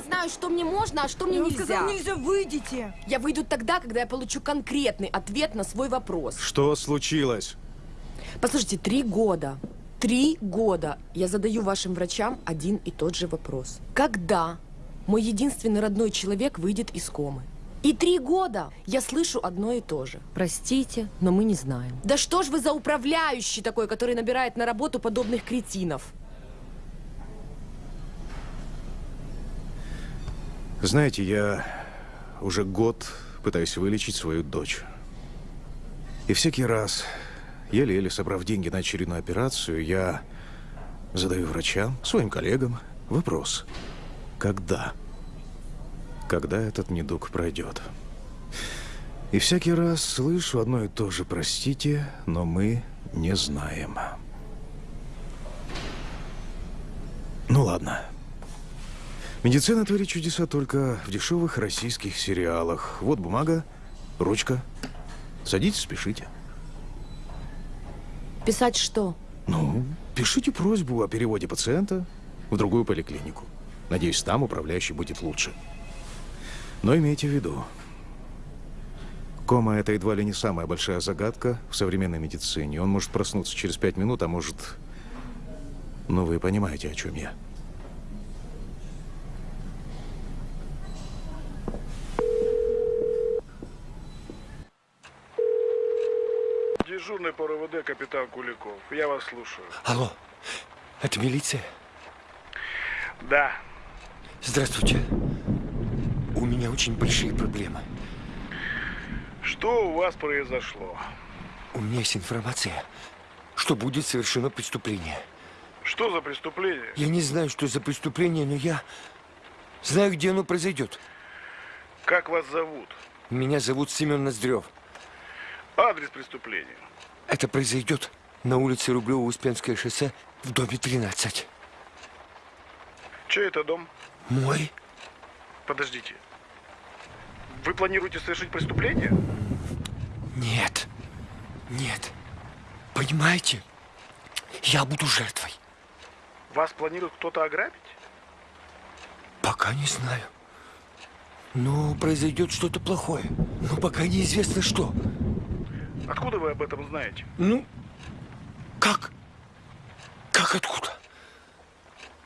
я знаю, что мне можно, а что мне Я нельзя. сказал, нельзя, выйдите. Я выйду тогда, когда я получу конкретный ответ на свой вопрос. Что случилось? Послушайте, три года. Три года я задаю вашим врачам один и тот же вопрос. Когда мой единственный родной человек выйдет из комы? И три года я слышу одно и то же. Простите, но мы не знаем. Да что ж вы за управляющий такой, который набирает на работу подобных кретинов? Знаете, я уже год пытаюсь вылечить свою дочь. И всякий раз, еле-еле собрав деньги на очередную операцию, я задаю врачам, своим коллегам вопрос. Когда? Когда этот недуг пройдет? И всякий раз слышу одно и то же, простите, но мы не знаем. Ну ладно. Медицина творит чудеса только в дешевых российских сериалах. Вот бумага, ручка. Садитесь, спешите. Писать что? Ну, пишите просьбу о переводе пациента в другую поликлинику. Надеюсь, там управляющий будет лучше. Но имейте в виду, кома – это едва ли не самая большая загадка в современной медицине. Он может проснуться через пять минут, а может... Ну, вы понимаете, о чем я. Дежурный по капитан Куликов. Я вас слушаю. Алло, это милиция? Да. Здравствуйте. У меня очень большие проблемы. Что у вас произошло? У меня есть информация, что будет совершено преступление. Что за преступление? Я не знаю, что за преступление, но я знаю, где оно произойдет. Как вас зовут? Меня зовут Семен Ноздрев. Адрес преступления. Это произойдет на улице Рублево-Успенское шоссе в доме 13. Чей это дом? Мой? Подождите. Вы планируете совершить преступление? Нет. Нет. Понимаете? Я буду жертвой. Вас планирует кто-то ограбить? Пока не знаю. Но произойдет что-то плохое. Но пока неизвестно что. Откуда вы об этом знаете? Ну, как? Как откуда?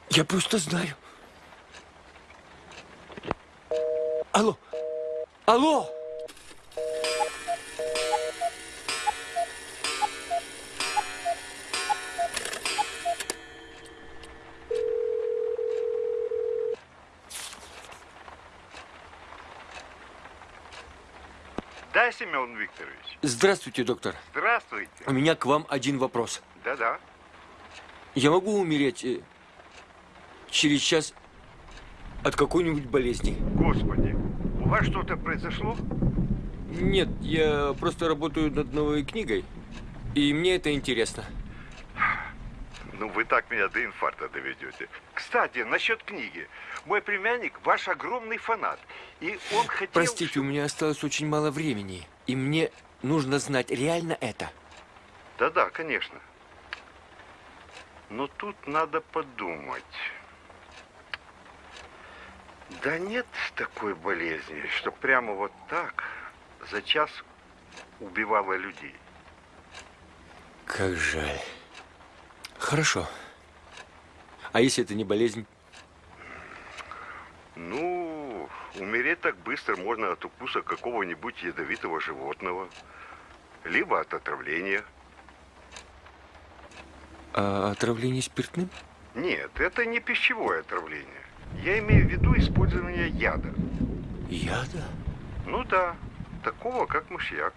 Я просто знаю. Алло! Алло! Да, Семен Викторович. Здравствуйте, доктор. Здравствуйте. У меня к вам один вопрос. Да-да. Я могу умереть э, через час от какой-нибудь болезни? Господи, у вас что-то произошло? Нет, я просто работаю над новой книгой, и мне это интересно. Ну, вы так меня до инфаркта доведете. Кстати, насчет книги. Мой племянник ваш огромный фанат. И он хотел... Простите, у меня осталось очень мало времени, и мне нужно знать, реально это. Да-да, конечно. Но тут надо подумать. Да нет такой болезни, что прямо вот так за час убивала людей. Как жаль. Хорошо. А если это не болезнь? Ну, умереть так быстро можно от укуса какого-нибудь ядовитого животного. Либо от отравления. А отравление спиртным? Нет, это не пищевое отравление. Я имею в виду использование яда. Яда? Ну да, такого, как мышьяк.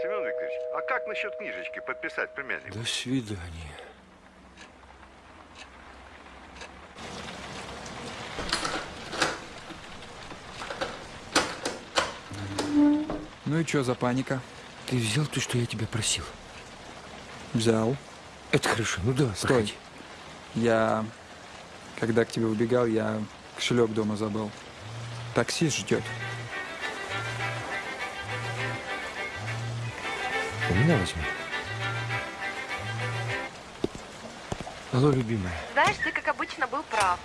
Семен Викторович, а как насчет книжечки подписать племяннику? До свидания. Ну и что за паника? Ты взял то, что я тебя просил? Взял. Это хорошо. Ну да, Стой. проходи. Я, когда к тебе убегал, я кошелек дома забыл. Таксист ждет. У меня возьми. Алло, любимая. Знаешь, ты, как обычно, был прав.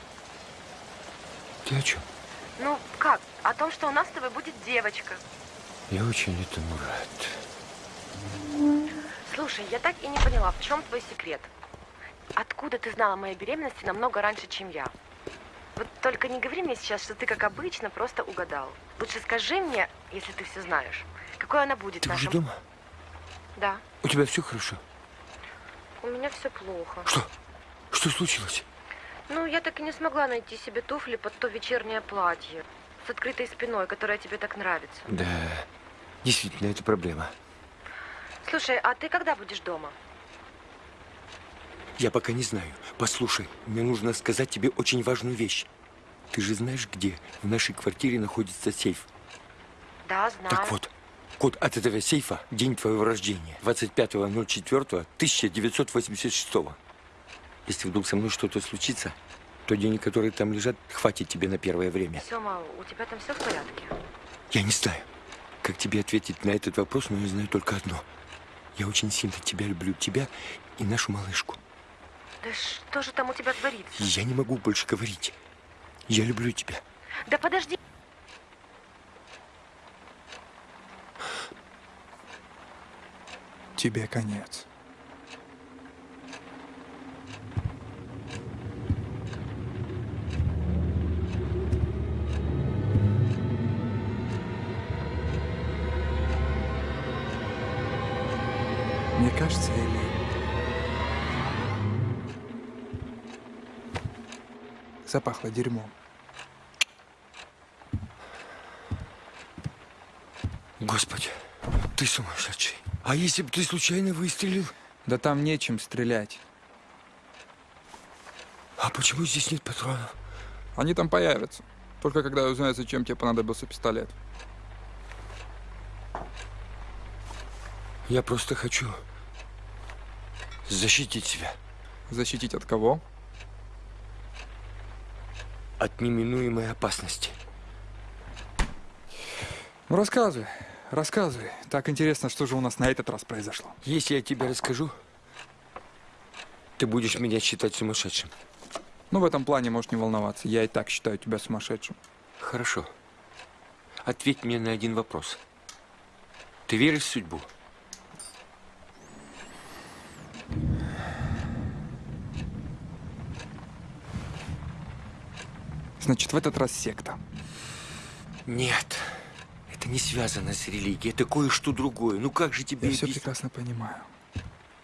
Ты о чем? Ну, как? О том, что у нас с тобой будет девочка. Я очень этому рад. Слушай, я так и не поняла, в чем твой секрет? Откуда ты знала о моей беременности намного раньше, чем я? Вот только не говори мне сейчас, что ты, как обычно, просто угадал. Лучше скажи мне, если ты все знаешь, какой она будет Ты уже нашим... дома? Да, У тебя все хорошо? у меня все плохо. Что? Что случилось? Ну, я так и не смогла найти себе туфли под то вечернее платье с открытой спиной, которое тебе так нравится. Да, действительно, это проблема. Слушай, а ты когда будешь дома? Я пока не знаю. Послушай, мне нужно сказать тебе очень важную вещь. Ты же знаешь, где в нашей квартире находится сейф? Да, знаю. Так вот, код от этого сейфа – день твоего рождения. 25.04.1986. Если вдруг со мной что-то случится, то денег, которые там лежат, хватит тебе на первое время. Сема, у тебя там все в порядке? Я не знаю, как тебе ответить на этот вопрос, но я знаю только одно. Я очень сильно тебя люблю, тебя и нашу малышку. Да что же там у тебя творится? Я не могу больше говорить. Я люблю тебя. Да подожди. Тебе конец. Мне кажется, или... Запахло дерьмом. Господи, ты сумасшедший. А если бы ты случайно выстрелил? Да там нечем стрелять. А почему здесь нет патронов? Они там появятся. Только когда узнают, зачем тебе понадобился пистолет. Я просто хочу защитить себя Защитить от кого? от неминуемой опасности. Ну, рассказывай, рассказывай. Так интересно, что же у нас на этот раз произошло. Если я тебе расскажу, ты будешь меня считать сумасшедшим. Ну, в этом плане можешь не волноваться. Я и так считаю тебя сумасшедшим. Хорошо. Ответь мне на один вопрос. Ты веришь в судьбу? Значит, в этот раз секта. Нет. Это не связано с религией. Это кое-что другое. Ну как же тебе Я все прекрасно понимаю.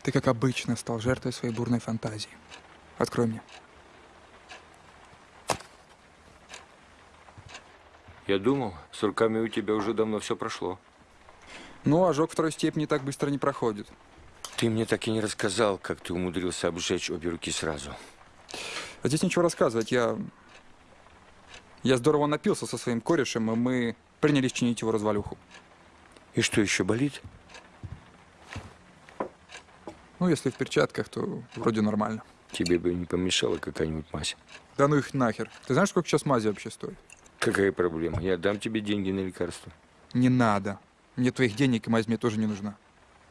Ты, как обычно, стал жертвой своей бурной фантазии. Открой мне. Я думал, с руками у тебя уже давно все прошло. Ну, ожог второй степени так быстро не проходит. Ты мне так и не рассказал, как ты умудрился обжечь обе руки сразу. А здесь ничего рассказывать. Я... Я здорово напился со своим корешем, и мы принялись чинить его развалюху. И что, еще болит? Ну, если в перчатках, то вроде нормально. Тебе бы не помешала какая-нибудь мазь. Да ну их нахер. Ты знаешь, сколько сейчас мази вообще стоит? Какая проблема? Я дам тебе деньги на лекарства. Не надо. Мне твоих денег и мазь мне тоже не нужна.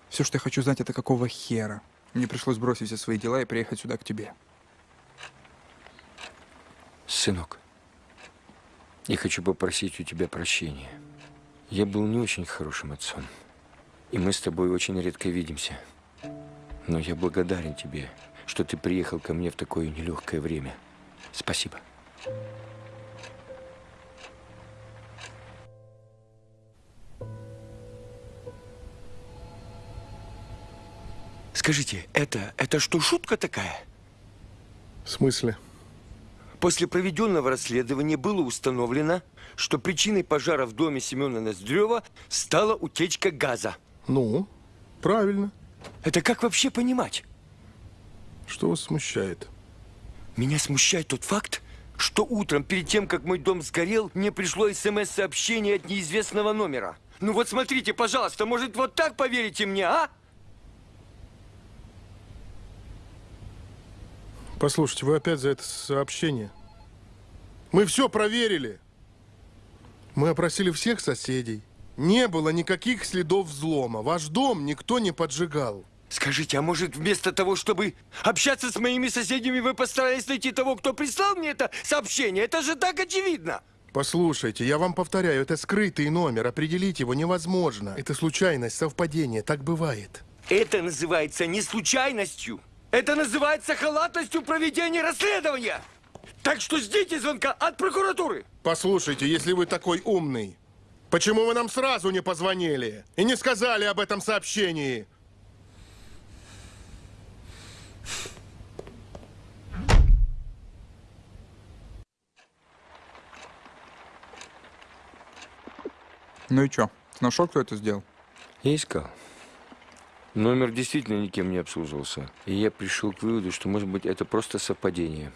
Все, что я хочу знать, это какого хера. Мне пришлось бросить все свои дела и приехать сюда к тебе. Сынок, я хочу попросить у тебя прощения. Я был не очень хорошим отцом. И мы с тобой очень редко видимся. Но я благодарен тебе, что ты приехал ко мне в такое нелегкое время. Спасибо. Скажите, это, это что, шутка такая? В смысле? После проведенного расследования было установлено, что причиной пожара в доме Семена Ноздрева стала утечка газа. Ну, правильно. Это как вообще понимать? Что вас смущает? Меня смущает тот факт, что утром, перед тем, как мой дом сгорел, мне пришло СМС-сообщение от неизвестного номера. Ну вот смотрите, пожалуйста, может, вот так поверите мне, а? Послушайте, вы опять за это сообщение. Мы все проверили. Мы опросили всех соседей. Не было никаких следов взлома. Ваш дом никто не поджигал. Скажите, а может вместо того, чтобы общаться с моими соседями, вы постарались найти того, кто прислал мне это сообщение? Это же так очевидно! Послушайте, я вам повторяю, это скрытый номер, определить его невозможно. Это случайность, совпадение, так бывает. Это называется не случайностью. Это называется халатностью проведения расследования. Так что ждите звонка от прокуратуры. Послушайте, если вы такой умный, почему вы нам сразу не позвонили и не сказали об этом сообщении? Ну и чё? Нашел, кто это сделал? Я искал. Номер действительно никем не обслуживался. И я пришел к выводу, что, может быть, это просто совпадение.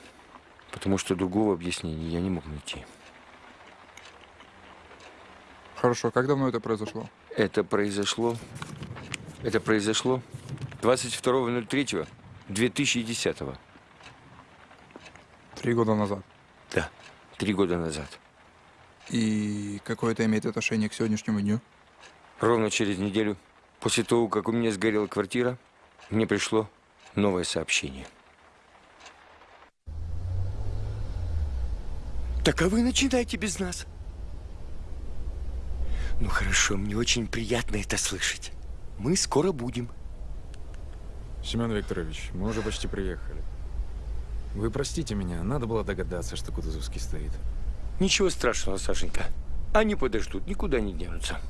Потому что другого объяснения я не мог найти. Хорошо, как давно это произошло? Это произошло... Это произошло 22.03.2010. Три года назад. Да, три года назад. И какое это имеет отношение к сегодняшнему дню? Ровно через неделю, после того, как у меня сгорела квартира, мне пришло новое сообщение. Так а вы начинайте без нас. Ну хорошо, мне очень приятно это слышать. Мы скоро будем. Семен Викторович, мы уже почти приехали. Вы простите меня, надо было догадаться, что Кутузовский стоит. Ничего страшного, Сашенька. Они подождут, никуда не денутся.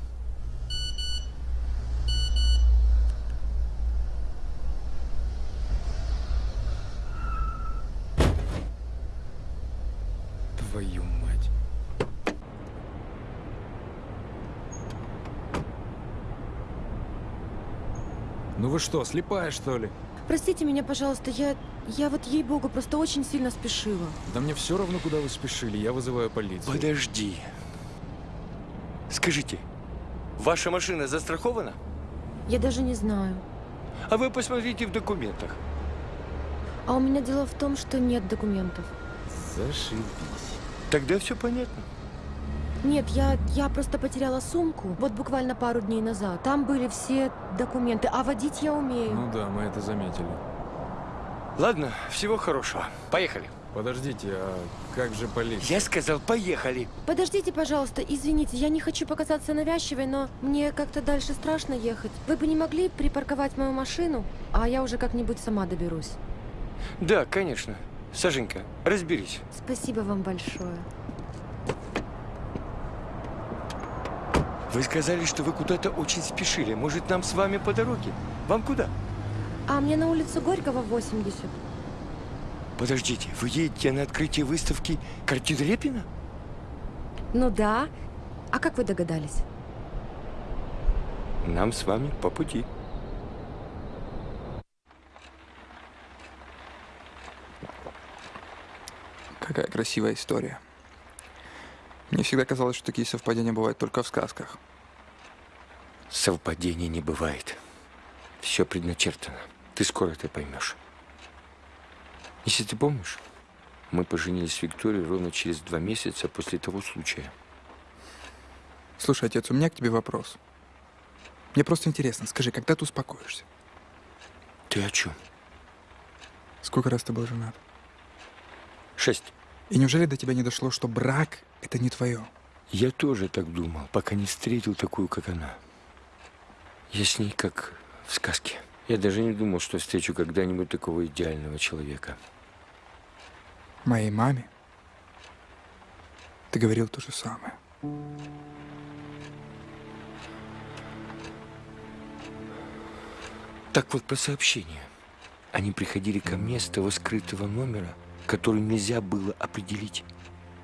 Твою мать. Ну вы что, слепая, что ли? Простите меня, пожалуйста, я... Я вот, ей-богу, просто очень сильно спешила. Да мне все равно, куда вы спешили, я вызываю полицию. Подожди. Скажите, ваша машина застрахована? Я даже не знаю. А вы посмотрите в документах. А у меня дело в том, что нет документов. Зашибись. Тогда все понятно. Нет, я, я просто потеряла сумку, вот буквально пару дней назад. Там были все документы, а водить я умею. Ну да, мы это заметили. Ладно, всего хорошего. Поехали. Подождите, а как же полиция? Я сказал, поехали. Подождите, пожалуйста, извините, я не хочу показаться навязчивой, но мне как-то дальше страшно ехать. Вы бы не могли припарковать мою машину, а я уже как-нибудь сама доберусь. Да, конечно. Сашенька, разберись. Спасибо вам большое. Вы сказали, что вы куда-то очень спешили. Может, нам с вами по дороге? Вам куда? А мне на улицу Горького 80. Подождите, вы едете на открытие выставки картин Репина? Ну да. А как вы догадались? Нам с вами по пути. Какая красивая история. Мне всегда казалось, что такие совпадения бывают только в сказках. Совпадений не бывает. Все предначертано. Ты скоро это поймешь. Если ты помнишь, мы поженились с Викторией ровно через два месяца после того случая. Слушай, отец, у меня к тебе вопрос. Мне просто интересно, скажи, когда ты успокоишься? Ты о чем? Сколько раз ты был женат? Шесть. И неужели до тебя не дошло, что брак — это не твое? Я тоже так думал, пока не встретил такую, как она. Я с ней как в сказке. Я даже не думал, что встречу когда-нибудь такого идеального человека. Моей маме ты говорил то же самое. Так вот, по сообщению. Они приходили ко мне с того скрытого номера, который нельзя было определить.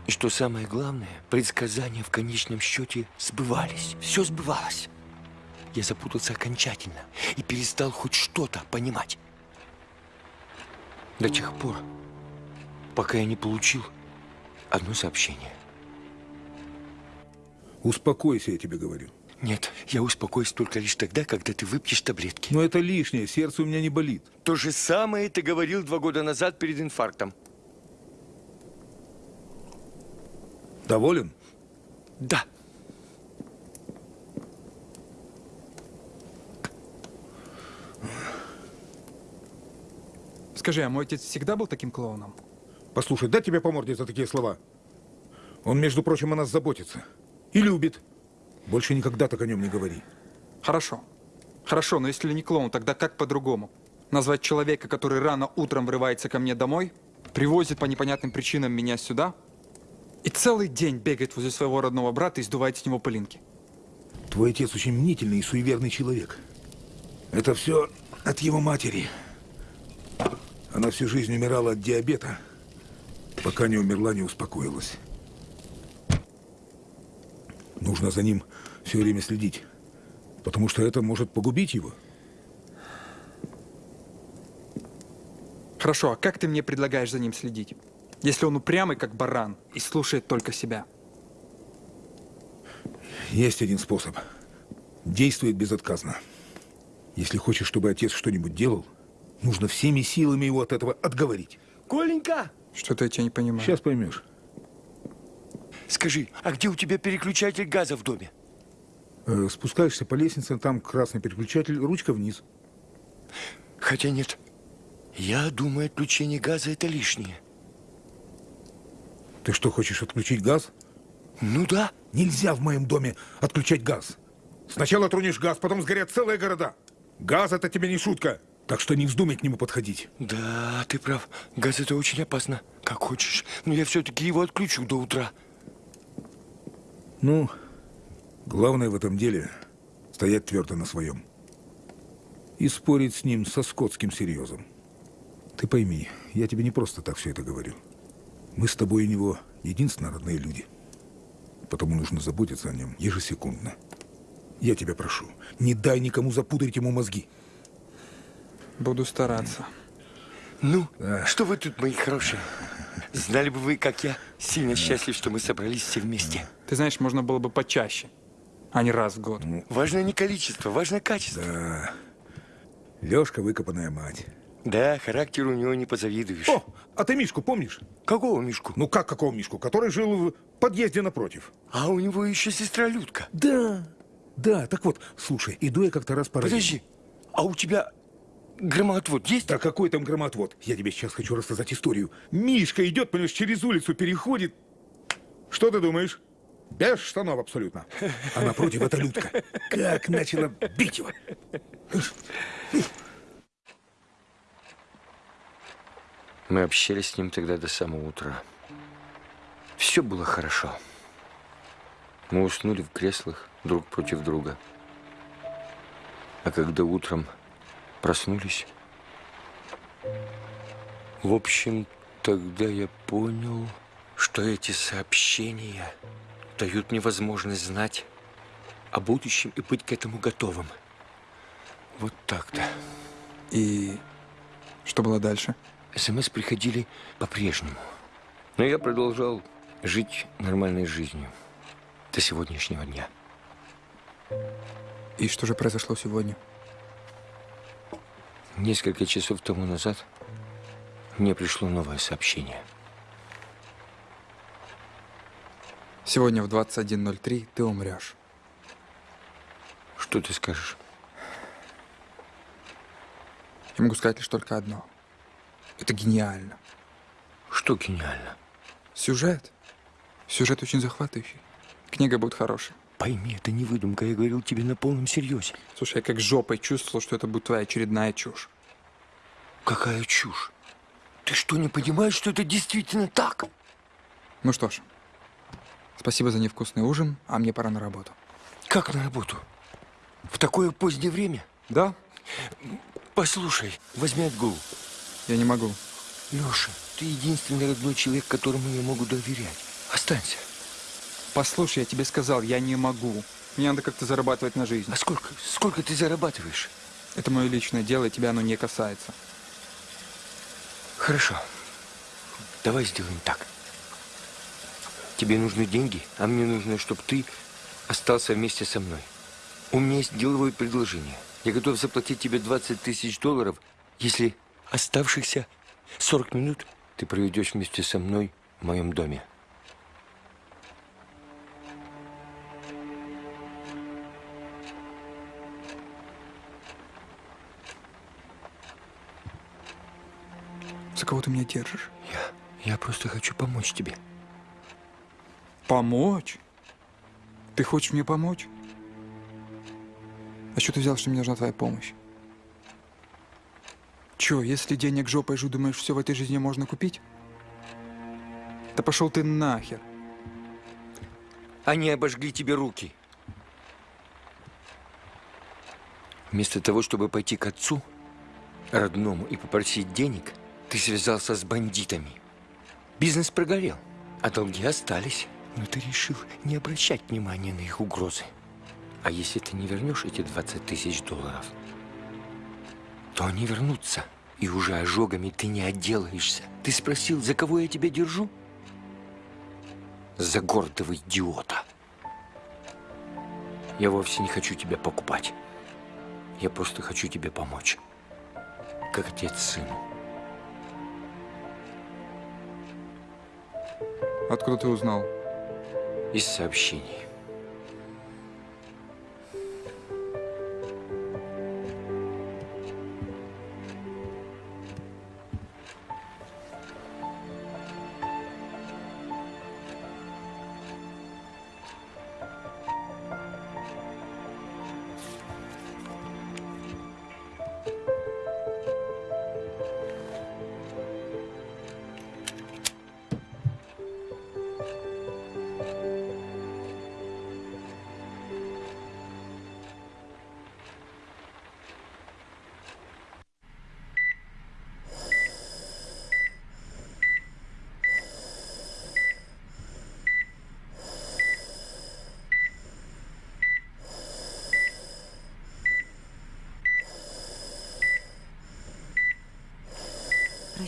И что самое главное, предсказания в конечном счете сбывались. Все сбывалось. Я запутался окончательно и перестал хоть что-то понимать. До тех пор, пока я не получил одно сообщение. Успокойся, я тебе говорю. Нет, я успокоюсь только лишь тогда, когда ты выпьешь таблетки. Но это лишнее, сердце у меня не болит. То же самое ты говорил два года назад перед инфарктом. Доволен? Да. Скажи, а мой отец всегда был таким клоуном? Послушай, дай тебе по морде за такие слова. Он, между прочим, о нас заботится. И любит. Больше никогда так о нем не говори. Хорошо. Хорошо, но если не клоун, тогда как по-другому? Назвать человека, который рано утром врывается ко мне домой, привозит по непонятным причинам меня сюда и целый день бегает возле своего родного брата и сдувает с него пылинки. Твой отец очень мнительный и суеверный человек. Это все от его матери. Она всю жизнь умирала от диабета, пока не умерла, не успокоилась. Нужно за ним все время следить, потому что это может погубить его. Хорошо, а как ты мне предлагаешь за ним следить? Если он упрямый, как баран, и слушает только себя. Есть один способ. Действует безотказно. Если хочешь, чтобы отец что-нибудь делал, нужно всеми силами его от этого отговорить. Коленька, Что-то я тебя не понимаю. Сейчас поймешь. скажи, а где у тебя переключатель газа в доме? Э, Спускаешься по лестнице, там красный переключатель, ручка вниз. Хотя нет. Я думаю, отключение газа это лишнее. Ты что, хочешь отключить газ? Ну да. Нельзя в моем доме отключать газ. Сначала тронешь газ, потом сгорят целые города. Газ это тебе не шутка. Так что не вздумай к нему подходить. Да, ты прав. Газ это очень опасно. Как хочешь. Но я все-таки его отключу до утра. Ну, главное в этом деле стоять твердо на своем. И спорить с ним со скотским серьезом. Ты пойми, я тебе не просто так все это говорю. Мы с тобой у него единственно родные люди. Потому нужно заботиться о нем ежесекундно. Я тебя прошу, не дай никому запудрить ему мозги. Буду стараться. Ну, что вы тут, мои хорошие? Знали бы вы, как я сильно счастлив, что мы собрались все вместе. Ты знаешь, можно было бы почаще, а не раз в год. Важно не количество, важно качество. Да. Лешка выкопанная мать. Да, характер у него не позавидуешь. О, а ты Мишку помнишь? Какого Мишку? Ну как какого Мишку? Который жил в подъезде напротив. А у него еще сестра Людка. Да, да, так вот, слушай, иду я как-то раз по. Подожди, а у тебя громоотвод есть? Да какой там громотвод? Я тебе сейчас хочу рассказать историю. Мишка идет, понимаешь, через улицу переходит. Что ты думаешь? Без штанов абсолютно. А напротив это Людка. Как начала бить его. Мы общались с ним тогда до самого утра. Все было хорошо. Мы уснули в креслах друг против друга. А когда утром проснулись, в общем, тогда я понял, что эти сообщения дают мне возможность знать о будущем и быть к этому готовым. Вот так-то. И что было дальше? СМС приходили по-прежнему. Но я продолжал жить нормальной жизнью до сегодняшнего дня. И что же произошло сегодня? Несколько часов тому назад мне пришло новое сообщение. Сегодня в 21.03 ты умрешь. Что ты скажешь? Я могу сказать лишь только одно. Это гениально. Что гениально? Сюжет. Сюжет очень захватывающий. Книга будет хорошей. Пойми, это не выдумка, я говорил тебе на полном серьезе. Слушай, я как жопой чувствовал, что это будет твоя очередная чушь. Какая чушь. Ты что, не понимаешь, что это действительно так? Ну что ж, спасибо за невкусный ужин, а мне пора на работу. Как на работу? В такое позднее время? Да? Послушай, возьми отгул. Я не могу. Леша, ты единственный родной человек, которому я могу доверять. Останься. Послушай, я тебе сказал, я не могу. Мне надо как-то зарабатывать на жизнь. А сколько, сколько ты зарабатываешь? Это мое личное дело, и тебя оно не касается. Хорошо. Давай сделаем так. Тебе нужны деньги, а мне нужно, чтобы ты остался вместе со мной. У меня есть деловое предложение. Я готов заплатить тебе 20 тысяч долларов, если оставшихся 40 минут Ты проведешь вместе со мной в моем доме. кого ты меня держишь? Я, я просто хочу помочь тебе. Помочь? Ты хочешь мне помочь? А что ты взял, что мне нужна твоя помощь? Чё, если денег жопой жу, думаешь, все в этой жизни можно купить? Да пошел ты нахер. Они обожгли тебе руки. Вместо того, чтобы пойти к отцу, родному, и попросить денег, ты связался с бандитами. Бизнес прогорел, а долги остались. Но ты решил не обращать внимания на их угрозы. А если ты не вернешь эти 20 тысяч долларов, то они вернутся. И уже ожогами ты не отделаешься. Ты спросил, за кого я тебя держу? За гордого идиота. Я вовсе не хочу тебя покупать. Я просто хочу тебе помочь. Как отец сыну. Откуда ты узнал? Из сообщений.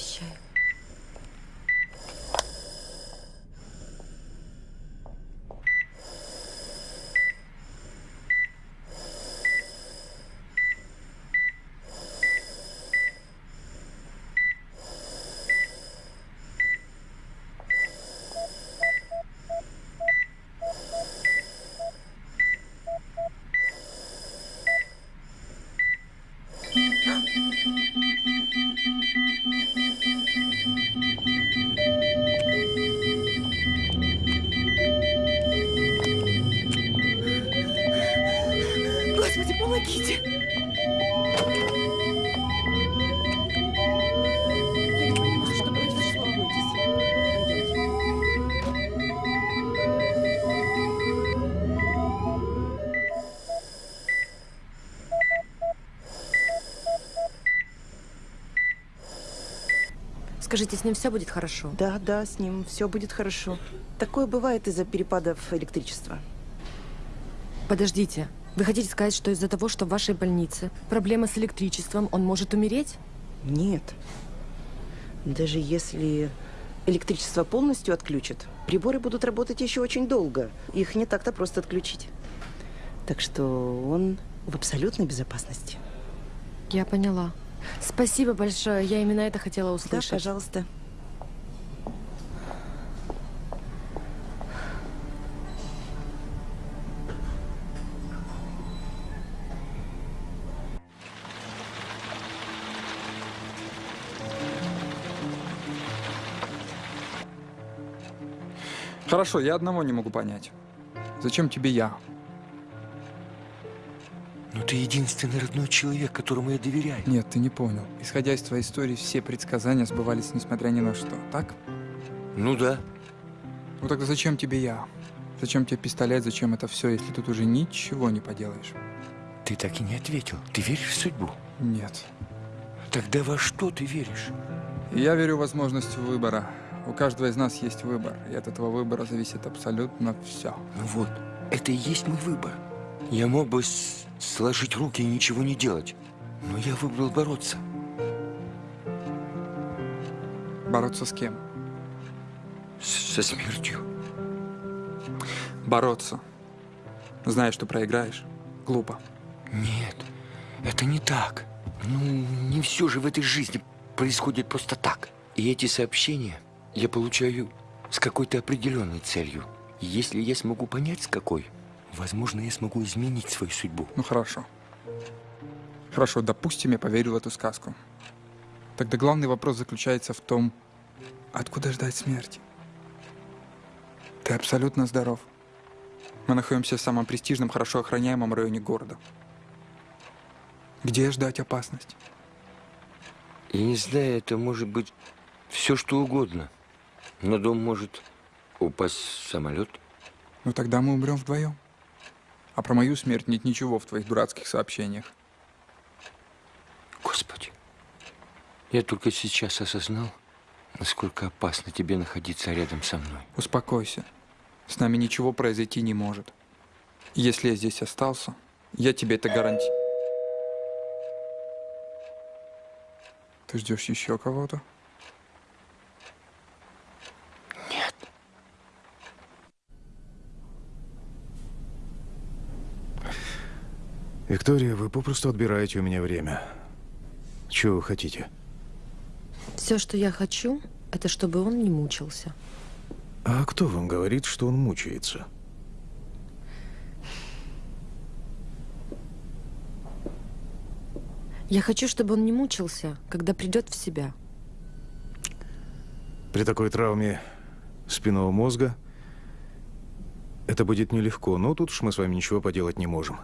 Прощаю. Скажите, с ним все будет хорошо? Да, да, с ним все будет хорошо. Такое бывает из-за перепадов электричества. Подождите. Вы хотите сказать, что из-за того, что в вашей больнице проблема с электричеством, он может умереть? Нет. Даже если электричество полностью отключат, приборы будут работать еще очень долго. Их не так-то просто отключить. Так что он в абсолютной безопасности. Я поняла. Спасибо большое. Я именно это хотела Да, услышать. пожалуйста. Хорошо, я одного не могу понять. Зачем тебе я? Но ты единственный родной человек, которому я доверяю. Нет, ты не понял. Исходя из твоей истории, все предсказания сбывались несмотря ни на что, так? Ну да. Ну тогда зачем тебе я? Зачем тебе пистолет, зачем это все, если тут уже ничего не поделаешь? Ты так и не ответил. Ты веришь в судьбу? Нет. Тогда во что ты веришь? Я верю в возможность выбора. У каждого из нас есть выбор, и от этого выбора зависит абсолютно все. Ну вот, это и есть мой выбор. Я мог бы сложить руки и ничего не делать. Но я выбрал бороться. Бороться с кем? С- со смертью. Бороться. Зная, что проиграешь. Глупо. Нет, это не так. Ну, не все же в этой жизни происходит просто так. И эти сообщения я получаю с какой-то определенной целью. Если я смогу понять, с какой, возможно, я смогу изменить свою судьбу. Ну хорошо. Хорошо, допустим, я поверил в эту сказку. Тогда главный вопрос заключается в том, откуда ждать смерти. Ты абсолютно здоров. Мы находимся в самом престижном, хорошо охраняемом районе города. Где ждать опасность? Я не знаю, это может быть все что угодно. На дом может упасть самолет. Ну тогда мы умрем вдвоем. А про мою смерть нет ничего в твоих дурацких сообщениях. Господи, я только сейчас осознал, насколько опасно тебе находиться рядом со мной. Успокойся. С нами ничего произойти не может. Если я здесь остался, я тебе это гарантирую. Ты ждешь еще кого-то? Виктория, вы попросту отбираете у меня время. Чего вы хотите? Все, что я хочу, это чтобы он не мучился. А кто вам говорит, что он мучается? Я хочу, чтобы он не мучился, когда придет в себя. При такой травме спинного мозга это будет нелегко, но тут уж мы с вами ничего поделать не можем.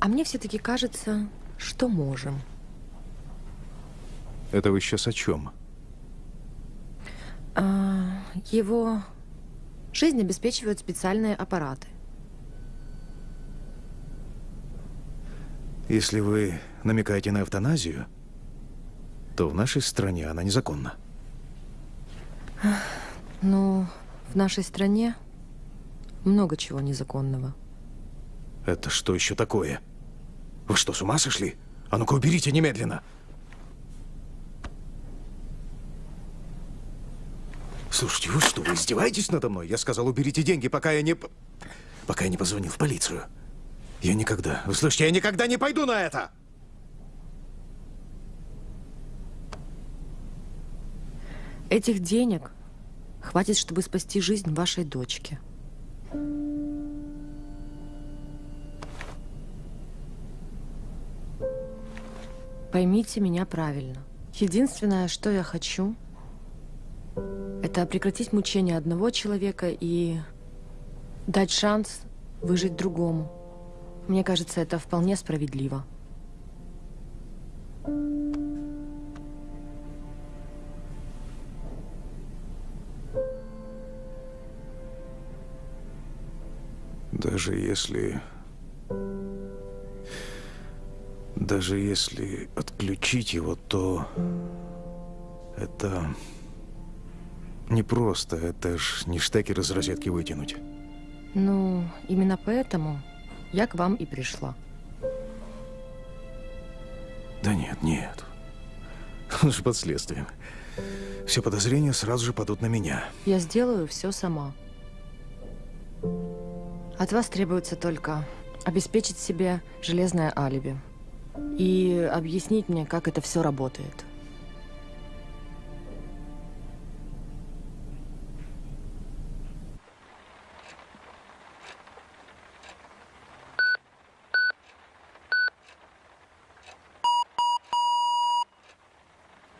А мне все-таки кажется, что можем. Это вы сейчас о чем? А, его жизнь обеспечивают специальные аппараты. Если вы намекаете на эвтаназию, то в нашей стране она незаконна. Ну, в нашей стране много чего незаконного. Это что еще такое? Вы что, с ума сошли? А ну-ка уберите немедленно! Слушайте, вы что, вы издеваетесь надо мной? Я сказал, уберите деньги, пока я не... Пока я не позвонил в полицию. Я никогда, вы слышите, я никогда не пойду на это! Этих денег хватит, чтобы спасти жизнь вашей дочки. Поймите меня правильно. Единственное, что я хочу, это прекратить мучения одного человека и дать шанс выжить другому. Мне кажется, это вполне справедливо. Даже если... Даже если отключить его, то... Это... Непросто. Это ж не штекер из розетки вытянуть. Ну, именно поэтому я к вам и пришла. Да нет, нет. Он же под следствием. Все подозрения сразу же падут на меня. Я сделаю все сама. От вас требуется только обеспечить себе железное алиби и объяснить мне, как это все работает.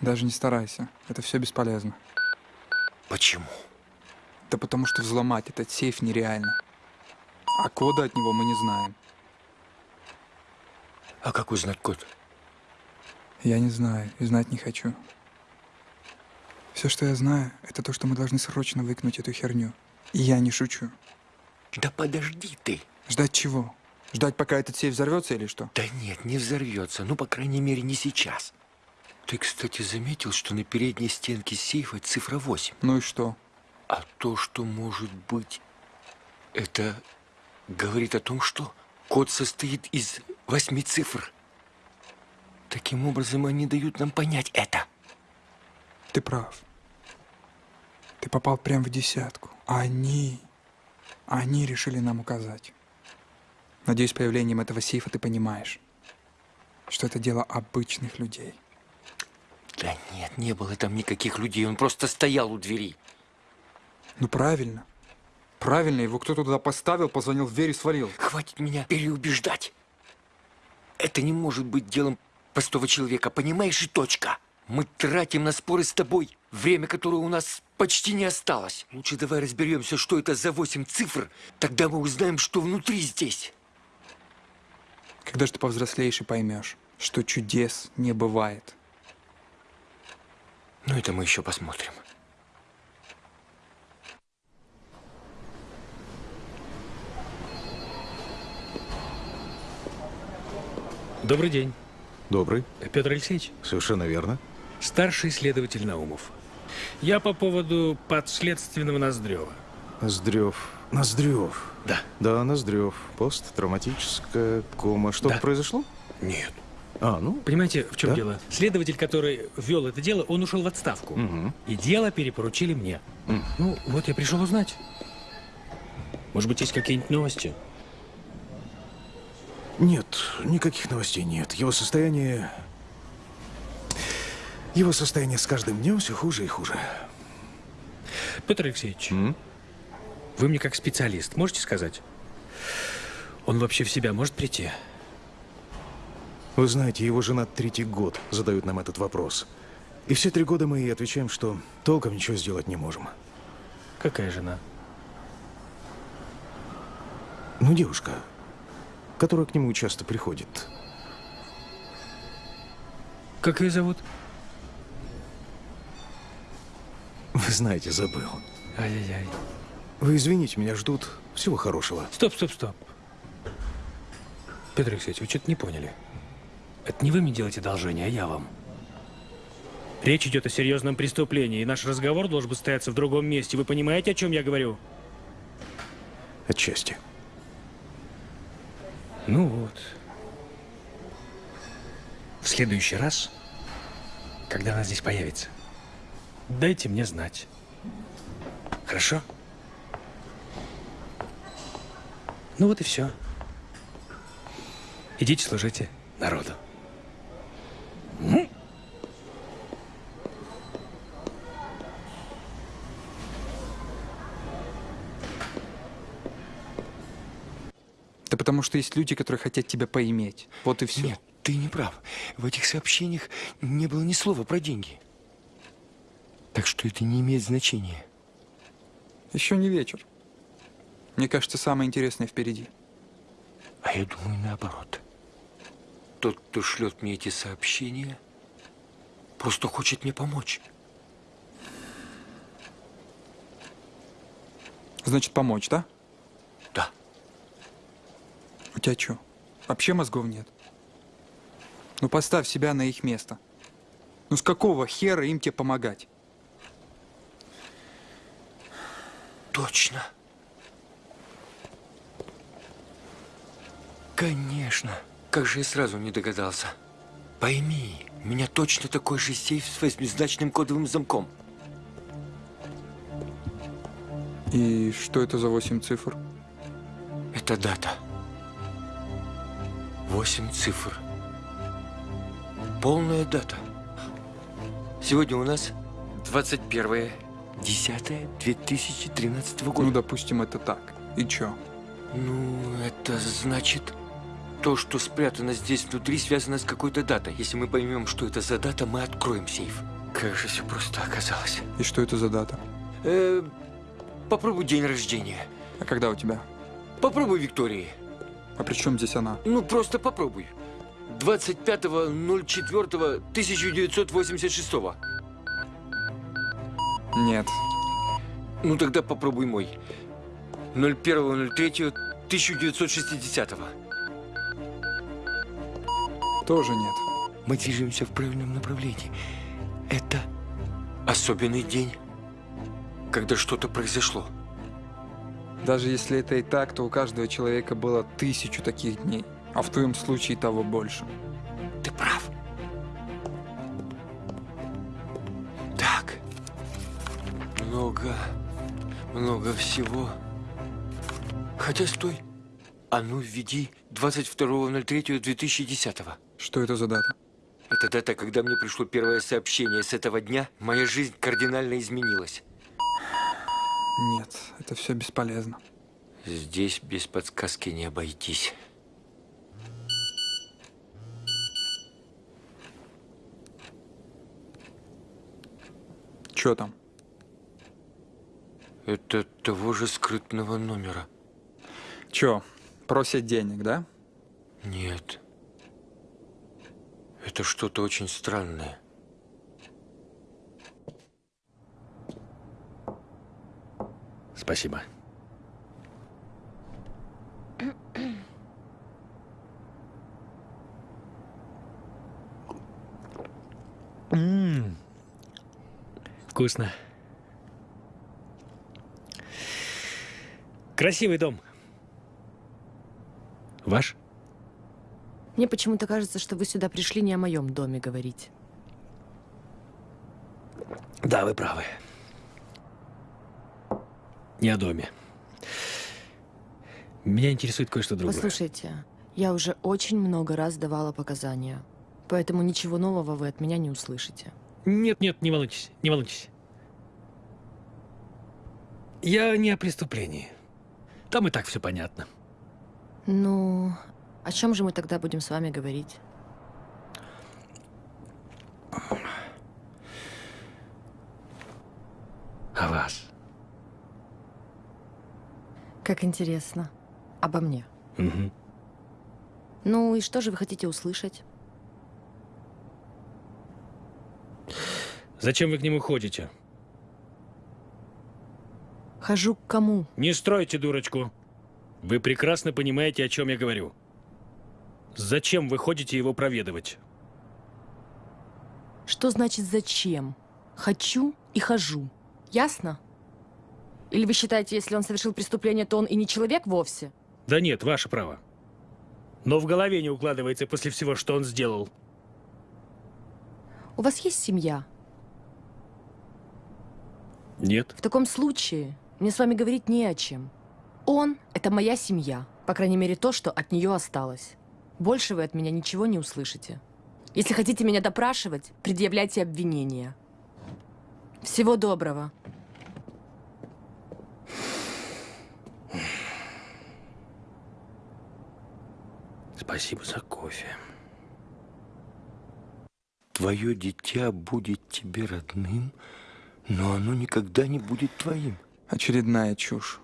Даже не старайся. Это все бесполезно. Почему? Да потому что взломать этот сейф нереально. А кода от него мы не знаем. А как узнать код? Я не знаю и знать не хочу. Все, что я знаю, это то, что мы должны срочно выкинуть эту херню. И я не шучу. Да подожди ты. Ждать чего? Ждать, пока этот сейф взорвется или что? Да нет, не взорвется. Ну, по крайней мере, не сейчас. Ты, кстати, заметил, что на передней стенке сейфа цифра 8? Ну и что? А то, что может быть, это говорит о том, что код состоит из восьми цифр. Таким образом, они дают нам понять это. Ты прав. Ты попал прямо в десятку. Они... Они решили нам указать. Надеюсь, появлением этого сейфа ты понимаешь, что это дело обычных людей. Да нет, не было там никаких людей. Он просто стоял у двери. Ну правильно. Правильно, его кто-то туда поставил, позвонил в дверь и свалил. Хватит меня переубеждать. Это не может быть делом простого человека, понимаешь, и точка. Мы тратим на споры с тобой время, которое у нас почти не осталось. Лучше давай разберемся, что это за восемь цифр, тогда мы узнаем, что внутри здесь. Когда же ты повзрослеешь и поймешь, что чудес не бывает? Ну, это мы еще посмотрим. Добрый день. Добрый. Петр Алексеевич, Совершенно верно. старший следователь Наумов. Я по поводу подследственного Ноздрева. Ноздрев. Ноздрев. Да. Да, Ноздрев. Посттравматическая кома. Что-то Да. произошло? Нет. А, ну, Понимаете, в чем Да? дело? Следователь, который вел это дело, он ушел в отставку. Мгм. И дело перепоручили мне. Мгм. Ну, вот я пришел узнать. Может быть, есть какие-нибудь новости? Нет, никаких новостей нет. Его состояние... Его состояние с каждым днем все хуже и хуже. Петр Алексеевич, М? вы мне как специалист можете сказать? Он вообще в себя может прийти? Вы знаете, его жена третий год задают нам этот вопрос. И все три года мы ей отвечаем, что толком ничего сделать не можем. Какая жена? Ну, девушка, которая к нему часто приходит. Как ее зовут? Вы знаете, забыл. Ай-яй-яй. Вы извините, меня ждут. Всего хорошего. Стоп, стоп, стоп. Петр Алексеевич, вы что-то не поняли. Это не вы мне делаете одолжение, а я вам. Речь идет о серьезном преступлении, и наш разговор должен быть стояться в другом месте. Вы понимаете, о чем я говорю? Отчасти. Ну вот. В следующий раз, когда она здесь появится, дайте мне знать. Хорошо? Ну вот и все. Идите служите народу. Да потому что есть люди, которые хотят тебя поиметь. Вот и все. Нет, ты не прав. В этих сообщениях не было ни слова про деньги. Так что это не имеет значения. Еще не вечер. Мне кажется, самое интересное впереди. А я думаю, наоборот. Тот, кто шлет мне эти сообщения, просто хочет мне помочь. Значит, помочь, да? Да. У тебя что, вообще мозгов нет? Ну, поставь себя на их место. Ну, с какого хера им тебе помогать? Точно. Конечно. Как же я сразу не догадался. Пойми, у меня точно такой же сейф с восьмизначным кодовым замком. И что это за восемь цифр? Это дата. Восемь цифр. Полная дата. Сегодня у нас 21 10 2013 года. Ну, допустим, это так. И чё? Ну, это значит, то, что спрятано здесь внутри, связано с какой-то датой. Если мы поймем, что это за дата, мы откроем сейф. Как же все просто оказалось. И что это за дата? Э, попробуй день рождения. А когда у тебя? Попробуй Виктории. А при чем здесь она? Ну, просто попробуй. 25.04.1986. Нет. Ну, тогда попробуй мой. 01.03.1960. Тоже нет. Мы движемся в правильном направлении. Это особенный день, когда что-то произошло. Даже если это и так, то у каждого человека было тысячу таких дней. А в твоем случае того больше. Ты прав. Так. Много, много всего. Хотя стой. А ну, введи 22.03.2010. Что это за дата? Это дата, когда мне пришло первое сообщение. С этого дня моя жизнь кардинально изменилась. Нет, это все бесполезно. Здесь без подсказки не обойтись. Что там? Это того же скрытного номера. Чё, просят денег, да? Нет. Это что-то очень странное. Спасибо. М, Вкусно. Красивый дом. Ваш? Мне почему-то кажется, что вы сюда пришли не о моем доме говорить. Да, вы правы. Не о доме. Меня интересует кое-что другое. Послушайте, я уже очень много раз давала показания, поэтому ничего нового вы от меня не услышите. Нет, нет, не волнуйтесь, не волнуйтесь. Я не о преступлении. Там и так все понятно. Ну, о чем же мы тогда будем с вами говорить? О вас. Как интересно. Обо мне. Мгм. Ну и что же вы хотите услышать? Зачем вы к нему ходите? Хожу к кому? Не стройте дурочку. Вы прекрасно понимаете, о чем я говорю. Зачем вы ходите его проведывать? Что значит зачем? Хочу и хожу. Ясно? Или вы считаете, если он совершил преступление, то он и не человек вовсе? Да нет, ваше право. Но в голове не укладывается после всего, что он сделал. У вас есть семья? Нет. В таком случае мне с вами говорить не о чем. Он — это моя семья. По крайней мере, то, что от нее осталось. Больше вы от меня ничего не услышите. Если хотите меня допрашивать, предъявляйте обвинения. Всего доброго. Спасибо за кофе. Твое дитя будет тебе родным, но оно никогда не будет твоим. Очередная чушь.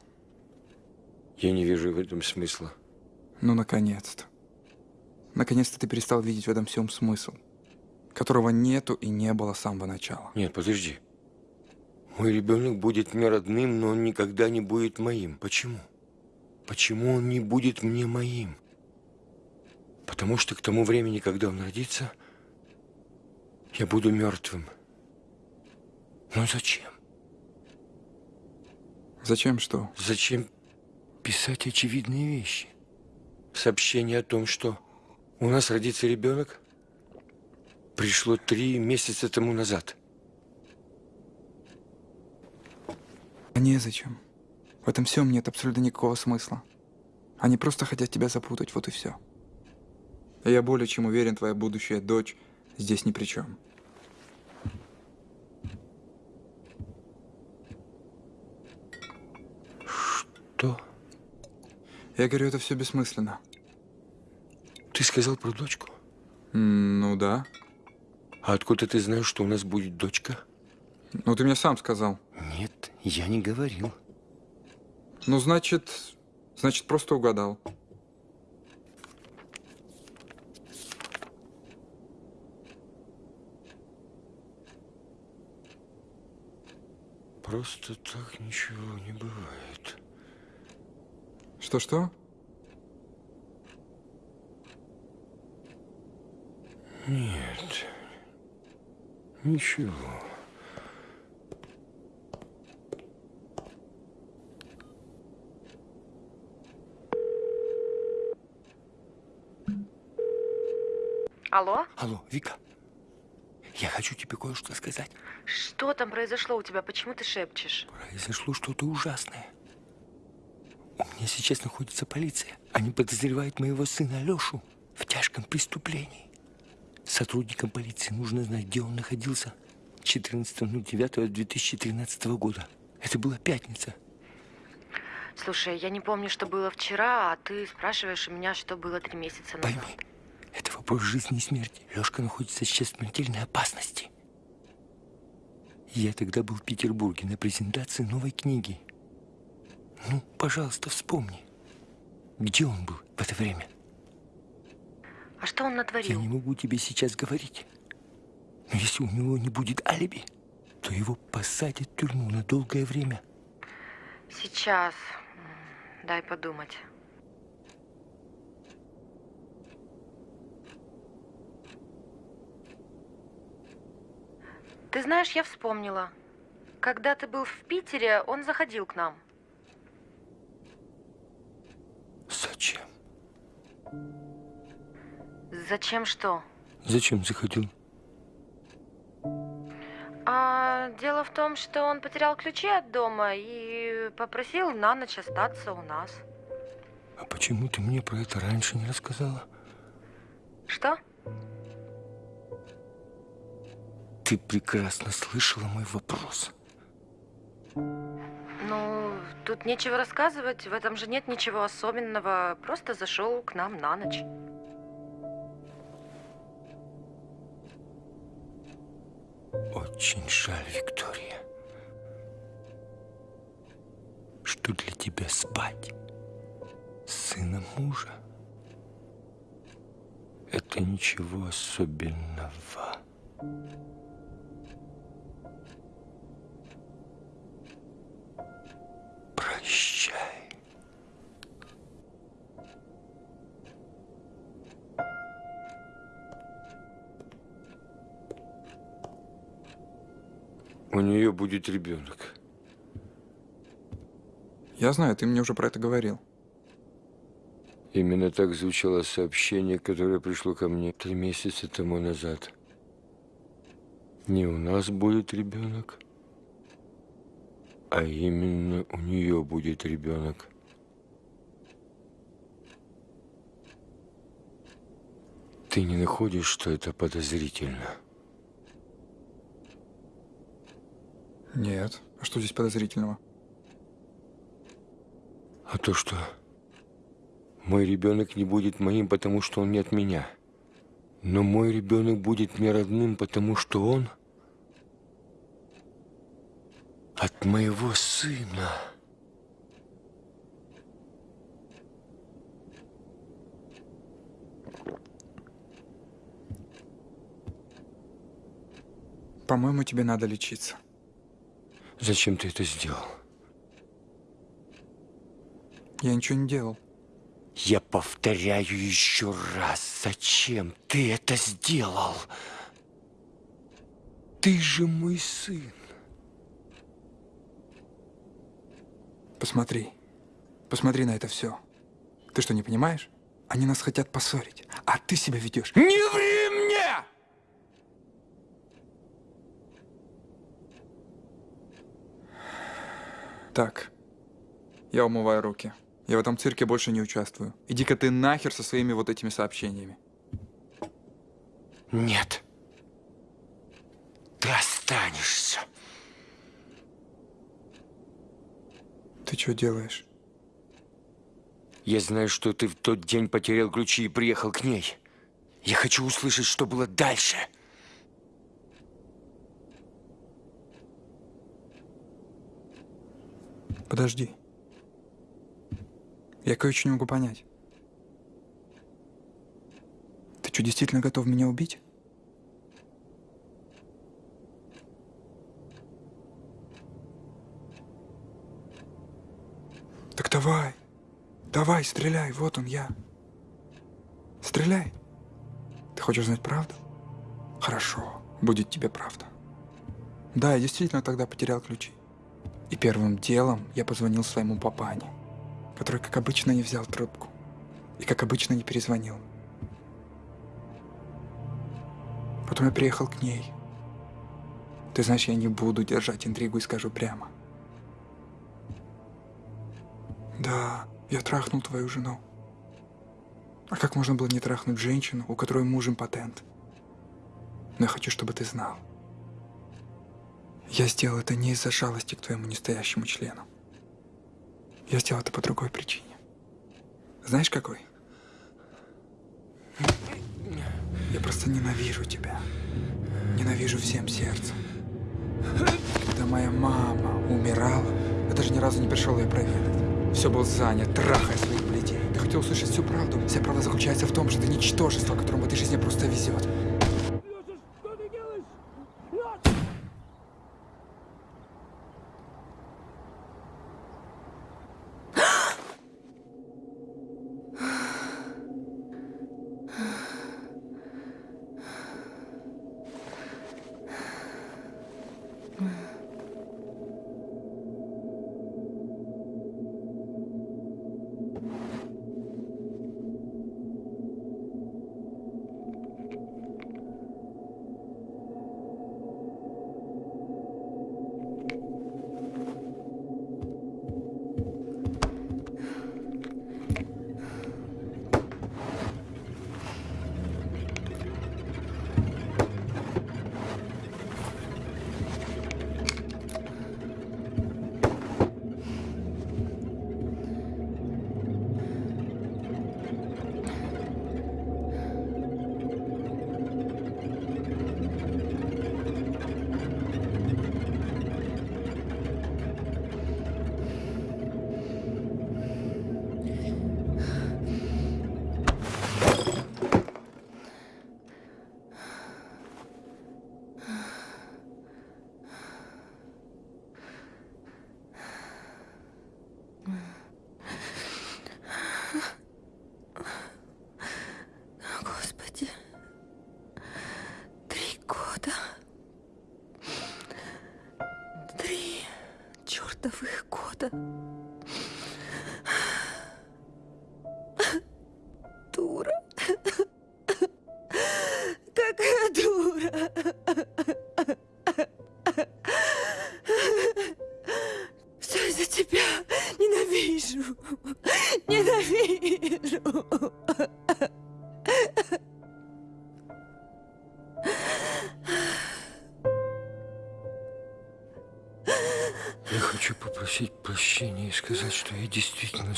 Я не вижу в этом смысла. Ну, наконец-то. Наконец-то ты перестал видеть в этом всем смысл, которого нету и не было с самого начала. Нет, подожди. Мой ребенок будет мне родным, но он никогда не будет моим. Почему? Почему он не будет мне моим? Потому что к тому времени, когда он родится, я буду мертвым. Но зачем? Зачем что? Зачем писать очевидные вещи? Сообщение о том, что у нас родится ребенок, пришло три месяца тому назад. А незачем. В этом всем нет абсолютно никакого смысла. Они просто хотят тебя запутать, вот и все. И я более чем уверен, твоя будущая дочь здесь ни при чем. Что? Я говорю, это все бессмысленно. Ты сказал про дочку? М, Ну да. А откуда ты знаешь, что у нас будет дочка? Ну ты мне сам сказал. Нет, я не говорил. Ну значит, значит просто угадал. Просто так ничего не бывает. Что-что? Нет, ничего. Алло? Алло, Вика, я хочу тебе кое-что сказать. Что там произошло у тебя? Почему ты шепчешь? Произошло что-то ужасное. У меня сейчас находится полиция. Они подозревают моего сына Алешу в тяжком преступлении. Сотрудникам полиции нужно знать, где он находился 14.09.2013 года. Это была пятница. Слушай, я не помню, что было вчера, а ты спрашиваешь у меня, что было три месяца назад. Пойми, вопрос жизни и смерти. Лешка находится сейчас в смертельной опасности. Я тогда был в Петербурге на презентации новой книги. Ну, пожалуйста, вспомни. Где он был в это время? А что он Я натворил? не могу тебе сейчас говорить. Но если у него не будет алиби, то его посадят в тюрьму на долгое время. Сейчас. Дай подумать. Ты знаешь, я вспомнила. Когда ты был в Питере, он заходил к нам. Зачем? Зачем что? Зачем заходил? А, дело в том, что он потерял ключи от дома и попросил на ночь остаться у нас. А почему ты мне про это раньше не рассказала? Что? Ты прекрасно слышала мой вопрос. Ну, тут нечего рассказывать, в этом же нет ничего особенного. Просто зашел к нам на ночь. Очень жаль, Виктория, что для тебя спать с сыном мужа это ничего особенного. Прощай. У нее будет ребенок. Я знаю, ты мне уже про это говорил. Именно так звучало сообщение, которое пришло ко мне три месяца тому назад. Не у нас будет ребенок, а именно у нее будет ребенок. Ты не находишь, что это подозрительно? Нет. А что здесь подозрительного? А то, что мой ребенок не будет моим, потому что он не от меня. Но мой ребенок будет мне родным, потому что он от моего сына. По-моему, тебе надо лечиться. Зачем ты это сделал? Я ничего не делал. Я повторяю еще раз, зачем ты это сделал? Ты же мой сын. Посмотри. Посмотри на это все. Ты что, не понимаешь? Они нас хотят поссорить, а ты себя ведешь. Не ври мне! Так, я умываю руки. Я в этом цирке больше не участвую. Иди-ка ты нахер со своими вот этими сообщениями. Нет. Ты останешься. Ты что делаешь? Я знаю, что ты в тот день потерял ключи и приехал к ней. Я хочу услышать, что было дальше. Подожди. Я кое-что не могу понять. Ты что, действительно готов меня убить? Так давай. Давай, стреляй, вот он я. Стреляй. Ты хочешь знать правду? Хорошо, будет тебе правда. Да, я действительно тогда потерял ключи. И первым делом я позвонил своему папане, который, как обычно, не взял трубку. И, как обычно, не перезвонил. Потом я приехал к ней. Ты знаешь, я не буду держать интригу и скажу прямо. Да, я трахнул твою жену. А как можно было не трахнуть женщину, у которой муж импотент? Но я хочу, чтобы ты знал. Я сделал это не из-за жалости к твоему настоящему члену. Я сделал это по другой причине. Знаешь, какой? Я просто ненавижу тебя. Ненавижу всем сердцем. моя мама умирала, я даже ни разу не пришел ее проведать. Все был занят, трахая своих блядей. Ты хотел услышать всю правду. Вся правда заключается в том, что ты ничтожество, которому в этой жизни просто везет.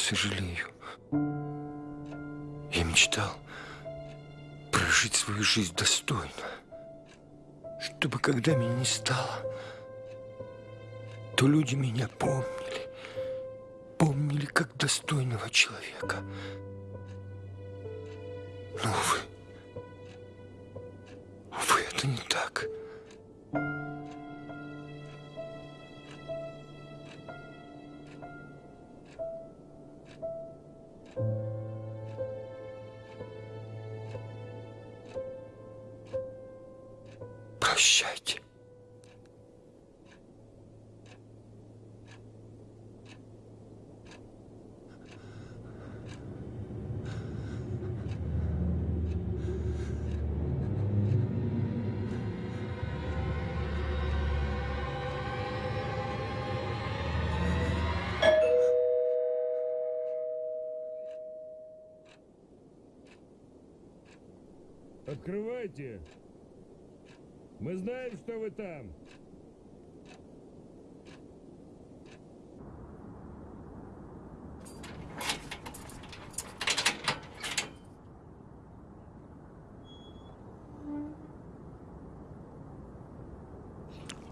Сожалею. Я мечтал прожить свою жизнь достойно, чтобы когда меня не стало, то люди меня помнили, помнили как достойного человека. Но, увы, увы, это не так. Прощайте. Открывайте! Мы знаем, что вы там.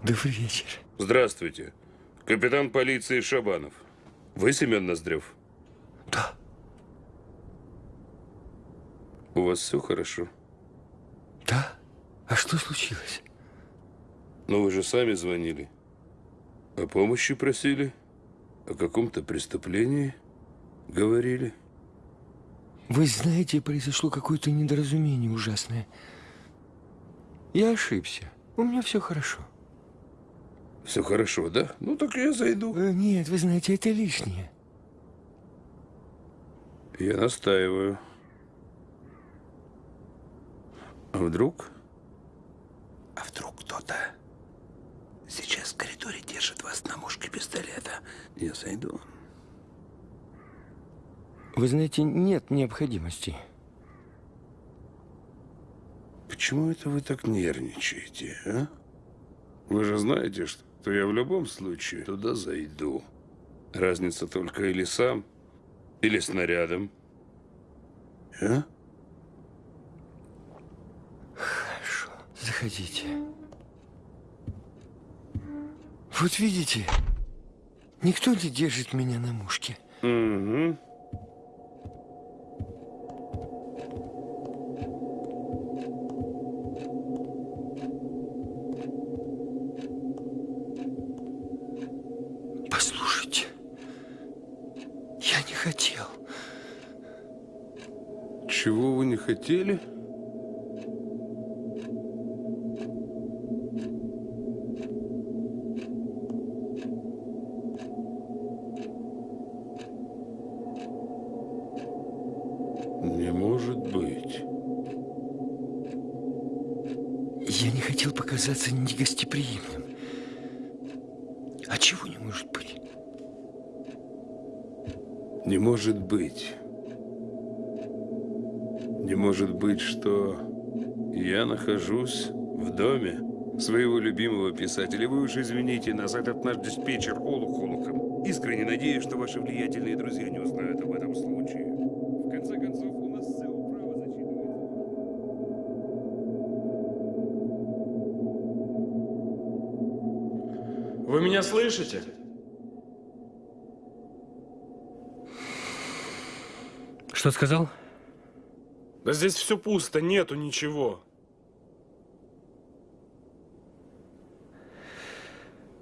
Добрый вечер. Здравствуйте. Капитан полиции Шабанов. Вы Семен Ноздрев? Да. У вас все хорошо? Что случилось? Но вы же сами звонили. О помощи просили. О каком-то преступлении говорили. Вы знаете, произошло какое-то недоразумение ужасное. Я ошибся. У меня все хорошо. Все хорошо, да? Ну так я зайду. Э, Нет, вы знаете, это лишнее. Я настаиваю. А вдруг? А вдруг кто-то сейчас в коридоре держит вас на мушке пистолета? Я зайду. Вы знаете, нет необходимости. Почему это вы так нервничаете, а? Вы же знаете, что я в любом случае туда зайду. Разница только или сам, или снарядом. А? Заходите. Вот видите, никто не держит меня на мушке. Угу. Послушайте, я не хотел. Чего вы не хотели? Хотел показаться негостеприимным. А чего не может быть? Не может быть. Не может быть, что я нахожусь в доме своего любимого писателя. Вы уж извините нас, этот наш диспетчер Олух Олухом. Искренне надеюсь, что ваши влиятельные друзья не узнают об этом случае. В конце концов, у нас Вы меня слышите? Что сказал? Да здесь все пусто, нету ничего.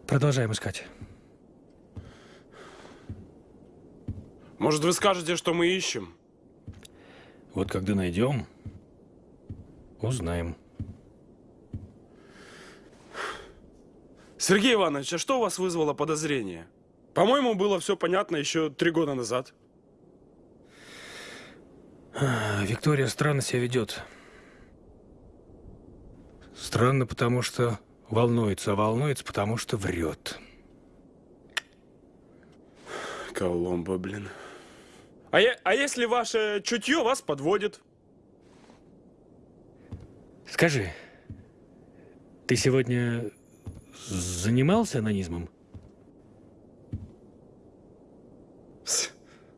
Продолжаем искать. Может, вы скажете, что мы ищем? Вот когда найдем, узнаем. Сергей Иванович, а что у вас вызвало подозрение? По-моему, было все понятно еще три года назад. А, Виктория странно себя ведет. Странно, потому что волнуется, а волнуется, потому что врет. Коломбо, блин. А, я, а если ваше чутье вас подводит? Скажи, ты сегодня занимался анонизмом?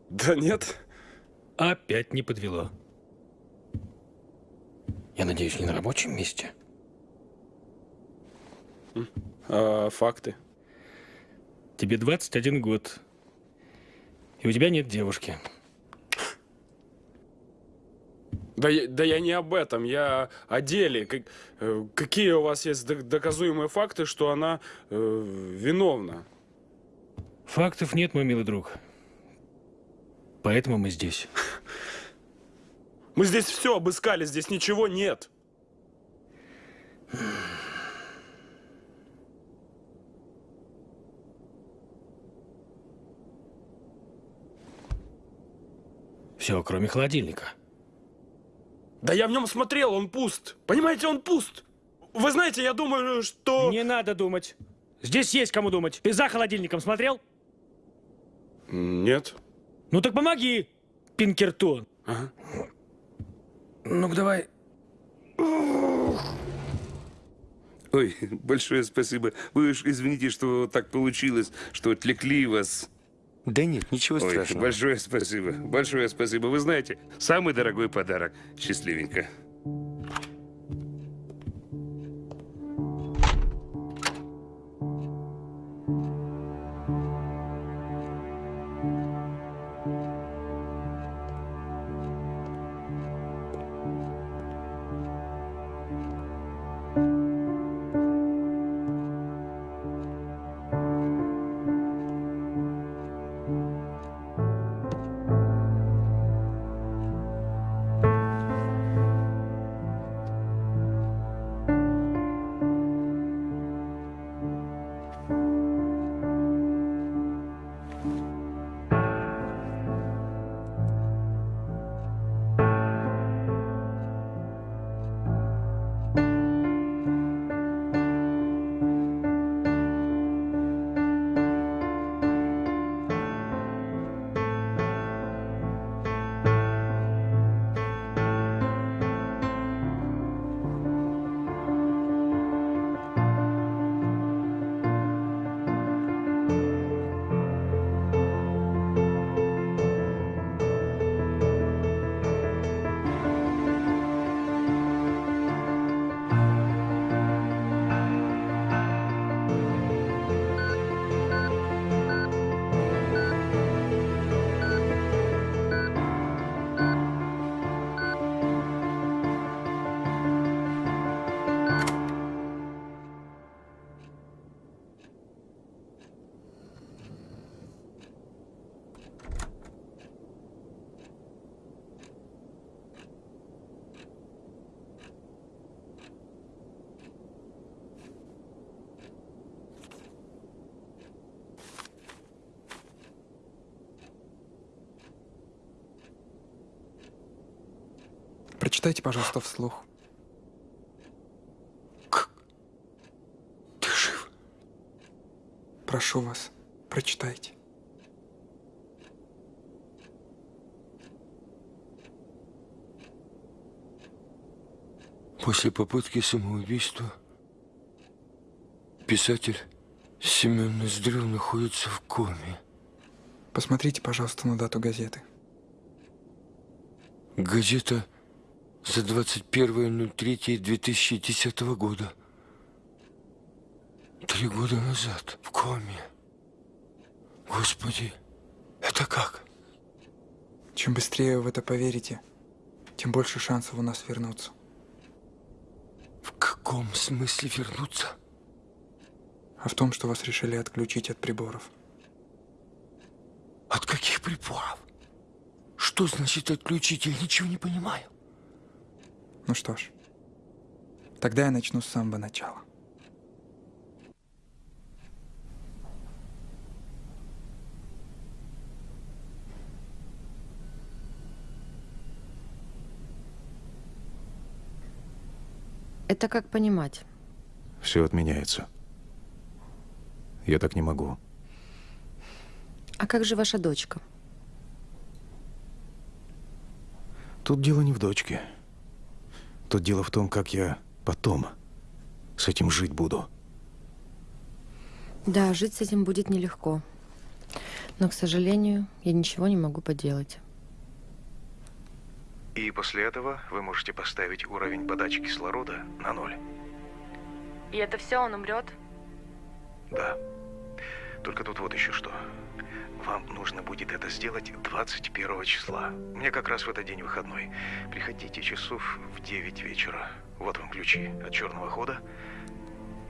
Да нет. Опять не подвело. Я надеюсь, не на рабочем месте? А, факты. Тебе 21 год. И у тебя нет девушки. Да, я- да я не об этом, я о деле. Как- э, какие у вас есть док- доказуемые факты, что она э, виновна? Фактов нет, мой милый друг. Поэтому мы здесь. Мы здесь все обыскали, здесь ничего нет. Все, кроме холодильника. Да я в нем смотрел, он пуст. Понимаете, он пуст. Вы знаете, я думаю, что... Не надо думать. Здесь есть кому думать. Ты за холодильником смотрел? Нет. Ну так помоги, Пинкертон. Ага. Ну-ка давай. Ой, большое спасибо. Вы уж извините, что так получилось, что отвлекли вас. Да нет, ничего Ой, страшного. большое спасибо. Большое спасибо. Вы знаете, самый дорогой подарок. Счастливенько. Прочитайте, пожалуйста, вслух. Ты жив? Прошу вас, прочитайте. После попытки самоубийства писатель Семен Ноздрев находится в коме. Посмотрите, пожалуйста, на дату газеты. Газета за 21.03.2010 года. Три года назад в коме. Господи, это как? Чем быстрее вы в это поверите, тем больше шансов у нас вернуться. В каком смысле вернуться? А в том, что вас решили отключить от приборов. От каких приборов? Что значит отключить? Я ничего не понимаю. Ну что ж, тогда я начну с самого начала. Это как понимать? Все отменяется. Я так не могу. А как же ваша дочка? Тут дело не в дочке. Тут дело в том, как я потом с этим жить буду. Да, жить с этим будет нелегко. Но, к сожалению, я ничего не могу поделать. И после этого вы можете поставить уровень подачи кислорода на ноль. И это все, он умрет? Да. Только тут вот еще что. Вам нужно будет это сделать 21 числа. Мне как раз в этот день выходной. Приходите часов в 9 вечера. Вот вам ключи от черного хода.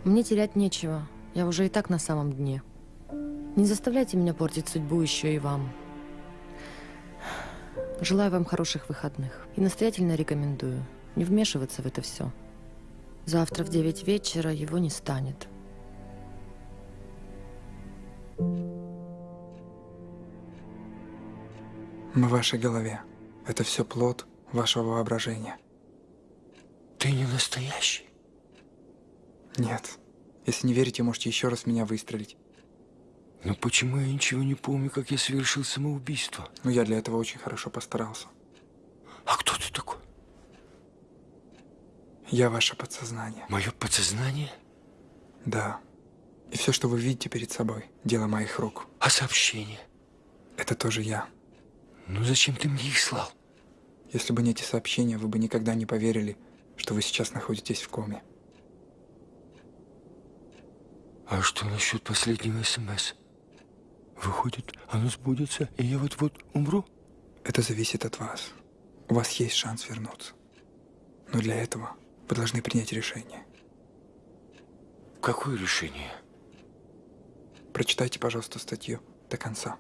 Мне терять нечего. Я уже и так на самом дне. Не заставляйте меня портить судьбу еще и вам. Желаю вам хороших выходных. И настоятельно рекомендую не вмешиваться в это все. Завтра в 9 вечера его не станет. В вашей голове. Это все плод вашего воображения. Ты не настоящий? Нет. Если не верите, можете еще раз меня выстрелить. Но почему я ничего не помню, как я совершил самоубийство? Ну, я для этого очень хорошо постарался. А кто ты такой? Я ваше подсознание. Мое подсознание? Да. И все, что вы видите перед собой, дело моих рук. А сообщения? Это тоже я. Ну зачем ты мне их слал? Если бы не эти сообщения, вы бы никогда не поверили, что вы сейчас находитесь в коме. А что насчет последнего СМС? Выходит, оно сбудется, и я вот-вот умру? Это зависит от вас. У вас есть шанс вернуться. Но для этого вы должны принять решение. Какое решение? Прочитайте, пожалуйста, статью до конца.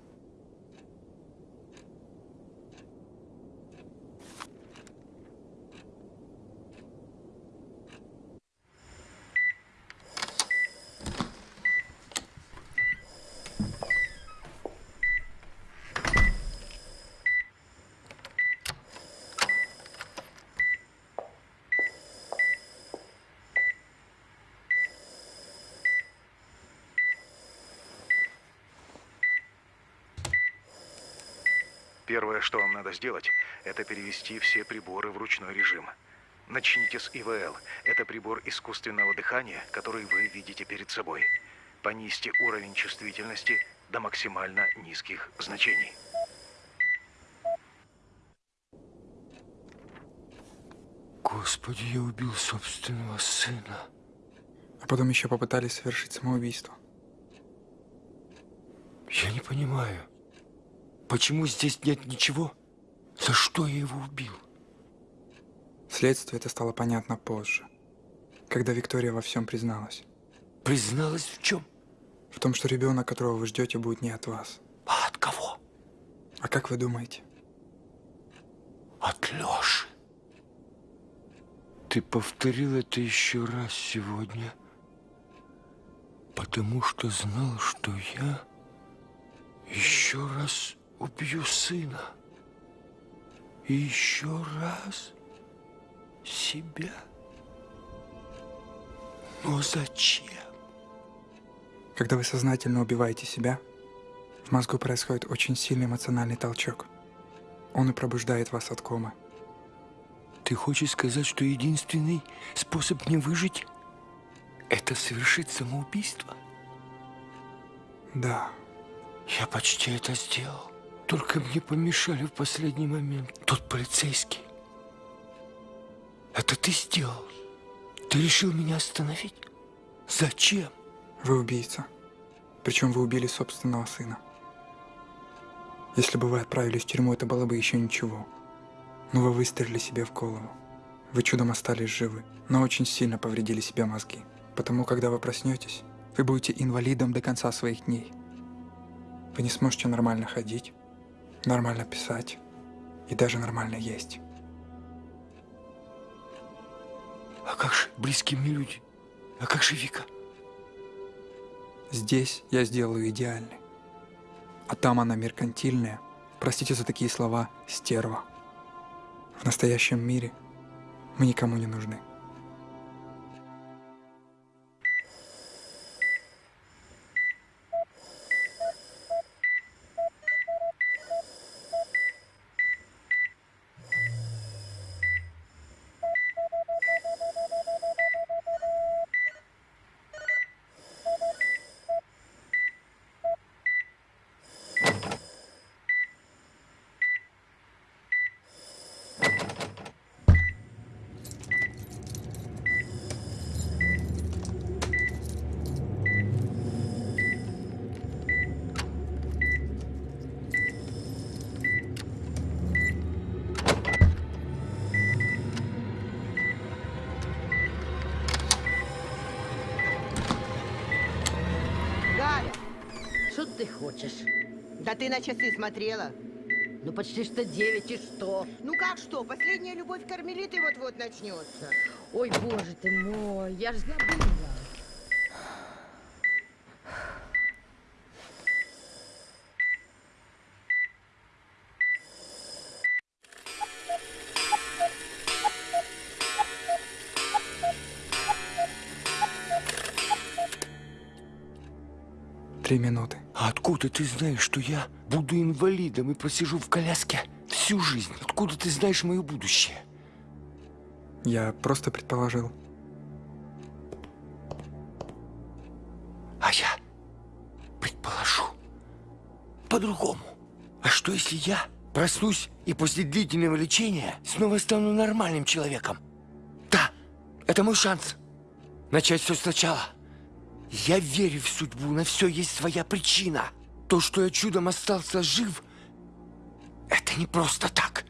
Первое, что вам надо сделать, это перевести все приборы в ручной режим. Начните с ИВЛ. Это прибор искусственного дыхания, который вы видите перед собой. Понизьте уровень чувствительности до максимально низких значений. Господи, я убил собственного сына. А потом еще попытались совершить самоубийство. Я не понимаю, почему здесь нет ничего? За что я его убил? Следствие это стало понятно позже, когда Виктория во всем призналась. Призналась в чем? В том, что ребенок, которого вы ждете, будет не от вас. А от кого? А как вы думаете? От Лёши. Ты повторил это еще раз сегодня, потому что знал, что я еще раз убью сына. И еще раз. Себя? Но зачем? Когда вы сознательно убиваете себя, в мозгу происходит очень сильный эмоциональный толчок. Он и пробуждает вас от комы. Ты хочешь сказать, что единственный способ мне выжить – это совершить самоубийство? Да. Я почти это сделал. Только мне помешали в последний момент. Тот полицейский. Это ты сделал? Ты решил меня остановить? Зачем? Вы убийца. Причем вы убили собственного сына. Если бы вы отправились в тюрьму, это было бы еще ничего. Но вы выстрелили себе в голову. Вы чудом остались живы, но очень сильно повредили себе мозги. Потому, когда вы проснетесь, вы будете инвалидом до конца своих дней. Вы не сможете нормально ходить, нормально писать и даже нормально есть. А как же близкие мне люди? А как же Вика? Здесь я сделаю идеальный. А там она меркантильная, простите за такие слова, стерва. В настоящем мире мы никому не нужны. Галя, что ты хочешь? Да ты на часы смотрела. Ну, почти что девять, и что? Ну, как что? Последняя любовь кармелиты вот-вот начнется. Ой, боже ты мой, я ж забыла. Три минуты. А откуда ты знаешь, что я буду инвалидом и просижу в коляске всю жизнь? Откуда ты знаешь мое будущее? Я просто предположил. А я предположу по-другому. А что если я проснусь и после длительного лечения снова стану нормальным человеком? Да, это мой шанс. Начать все сначала. Я верю в судьбу, на все есть своя причина. То, что я чудом остался жив, это не просто так.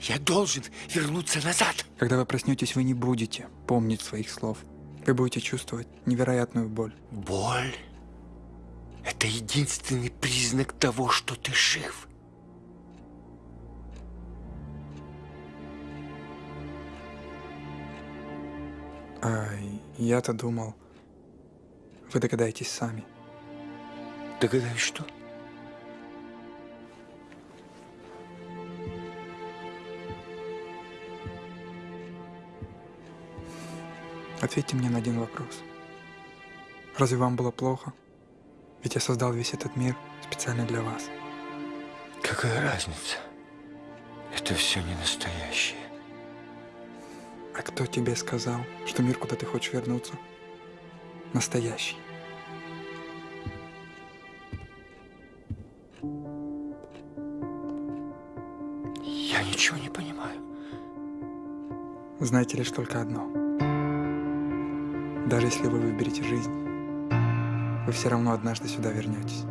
Я должен вернуться назад. Когда вы проснетесь, вы не будете помнить своих слов. Вы будете чувствовать невероятную боль. Боль – это единственный признак того, что ты жив. А я-то думал, вы догадаетесь сами. Догадаюсь, что? Ответьте мне на один вопрос. Разве вам было плохо? Ведь я создал весь этот мир специально для вас. Какая разница? Это все не настоящее. А кто тебе сказал, что мир, куда ты хочешь вернуться, настоящий? Я ничего не понимаю. Знаете лишь только одно. Даже если вы выберете жизнь, вы все равно однажды сюда вернетесь.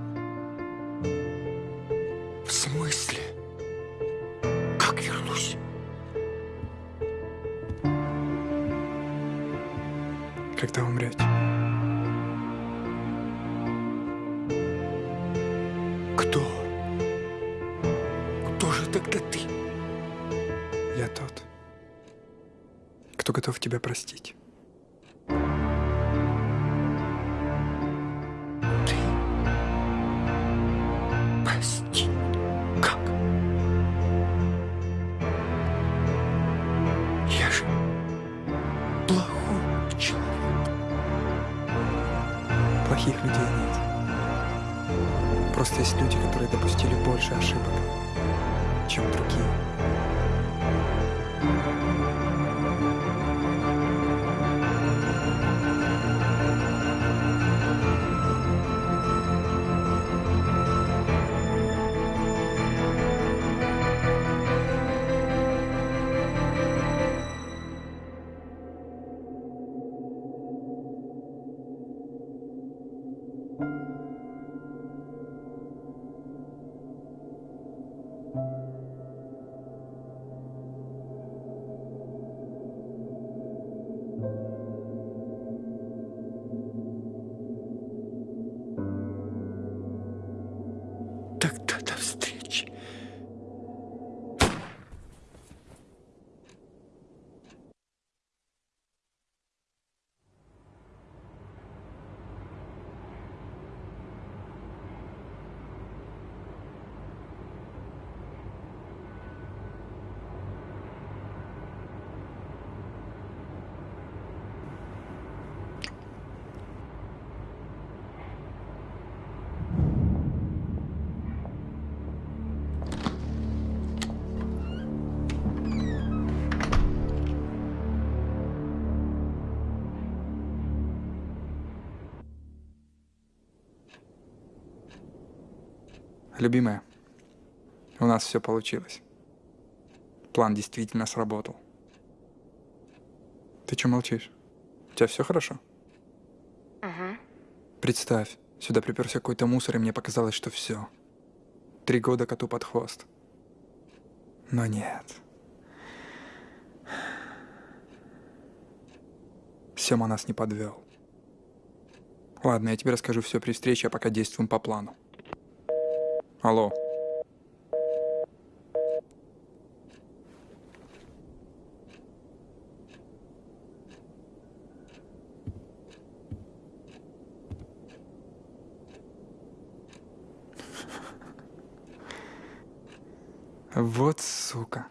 Любимая, у нас все получилось. План действительно сработал. Ты что молчишь? У тебя все хорошо? Ага. Представь, сюда приперся какой-то мусор, и мне показалось, что все. Три года коту под хвост. Но нет. Сема нас не подвел. Ладно, я тебе расскажу все при встрече, а пока действуем по плану. Алло. Вот сука.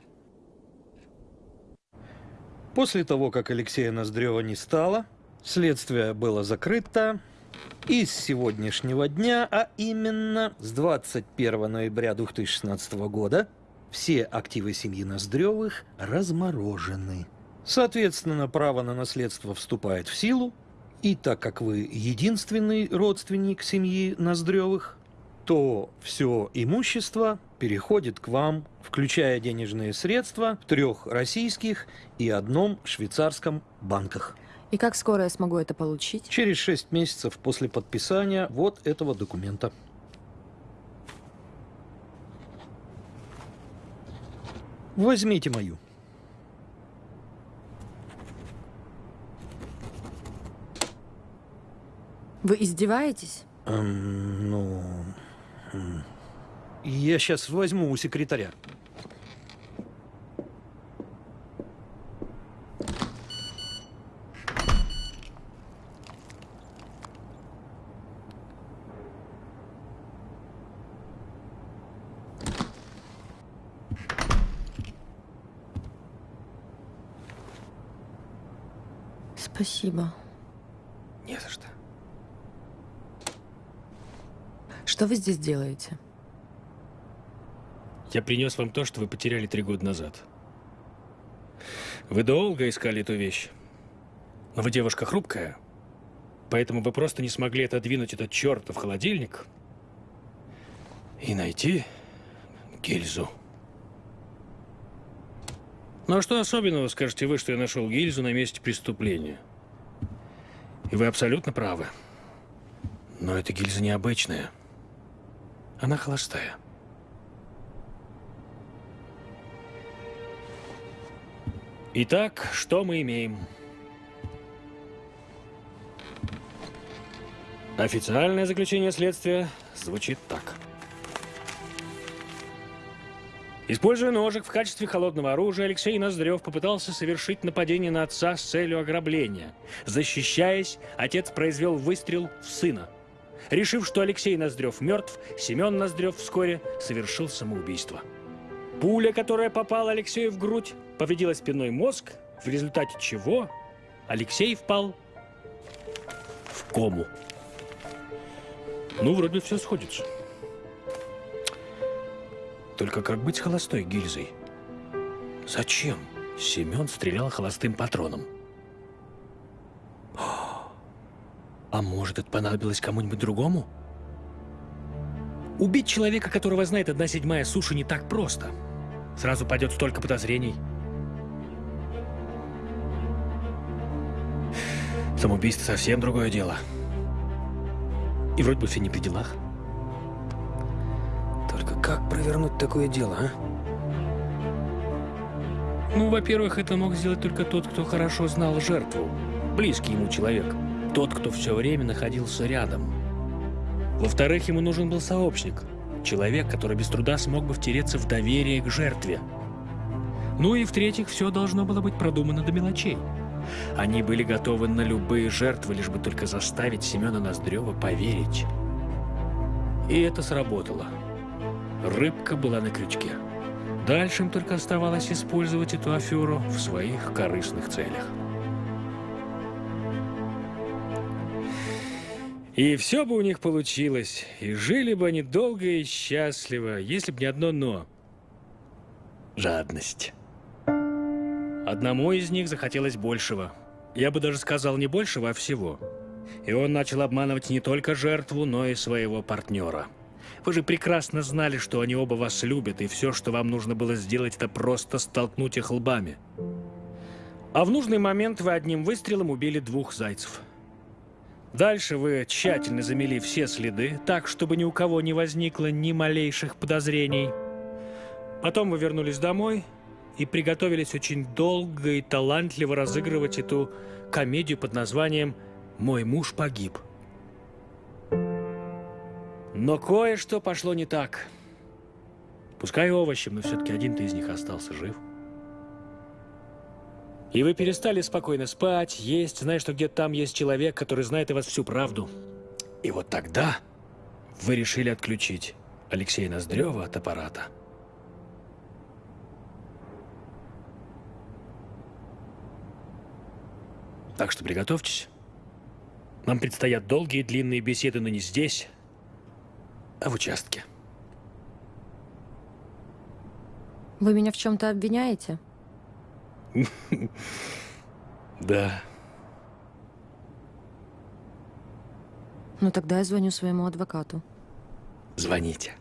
После того, как Алексея Ноздрева не стало, следствие было закрыто, и с сегодняшнего дня, а именно с 21 ноября 2016 года, все активы семьи Ноздревых разморожены. Соответственно, право на наследство вступает в силу, и так как вы единственный родственник семьи Ноздревых, то все имущество переходит к вам, включая денежные средства в трех российских и одном швейцарском банках. И как скоро я смогу это получить? Через шесть месяцев после подписания вот этого документа. Возьмите мою. Вы издеваетесь? Эм, ну... Я сейчас возьму у секретаря. Спасибо. Не за что. Что вы здесь делаете? Я принес вам то, что вы потеряли три года назад. Вы долго искали эту вещь. Но вы девушка хрупкая, поэтому вы просто не смогли отодвинуть этот чертов холодильник и найти гильзу. Ну а что особенного, скажете вы, что я нашел гильзу на месте преступления? И вы абсолютно правы. Но эта гильза необычная. Она холостая. Итак, что мы имеем? Официальное заключение следствия звучит так. Используя ножик в качестве холодного оружия, Алексей Ноздрев попытался совершить нападение на отца с целью ограбления. Защищаясь, отец произвел выстрел в сына. Решив, что Алексей Ноздрев мертв, Семен Ноздрев вскоре совершил самоубийство. Пуля, которая попала Алексею в грудь, повредила спинной мозг, в результате чего Алексей впал в кому. Ну, вроде все сходится. Только как быть с холостой гильзой? Зачем Семен стрелял холостым патроном? А может, это понадобилось кому-нибудь другому? Убить человека, которого знает одна седьмая суши, не так просто. Сразу пойдет столько подозрений. Самоубийство совсем другое дело. И вроде бы все не при делах. Как провернуть такое дело, а? Ну, во-первых, это мог сделать только тот, кто хорошо знал жертву. Близкий ему человек. Тот, кто все время находился рядом. Во-вторых, ему нужен был сообщник. Человек, который без труда смог бы втереться в доверие к жертве. Ну и в-третьих, все должно было быть продумано до мелочей. Они были готовы на любые жертвы, лишь бы только заставить Семена Ноздрева поверить. И это сработало. Рыбка была на крючке. Дальше им только оставалось использовать эту аферу в своих корыстных целях. И все бы у них получилось, и жили бы они долго и счастливо, если бы не одно «но». Жадность. Одному из них захотелось большего. Я бы даже сказал не большего, а всего. И он начал обманывать не только жертву, но и своего партнера. Вы же прекрасно знали, что они оба вас любят, и все, что вам нужно было сделать, это просто столкнуть их лбами. А в нужный момент вы одним выстрелом убили двух зайцев. Дальше вы тщательно замели все следы, так, чтобы ни у кого не возникло ни малейших подозрений. Потом вы вернулись домой и приготовились очень долго и талантливо разыгрывать эту комедию под названием «Мой муж погиб». Но кое-что пошло не так. Пускай овощем, но все-таки один-то из них остался жив. И вы перестали спокойно спать, есть, зная, что где-то там есть человек, который знает о вас всю правду. И вот тогда вы решили отключить Алексея Ноздрева от аппарата. Так что приготовьтесь. Нам предстоят долгие длинные беседы, но не здесь, в участке. Вы меня в чем-то обвиняете? Да. Ну тогда я звоню своему адвокату. Звоните.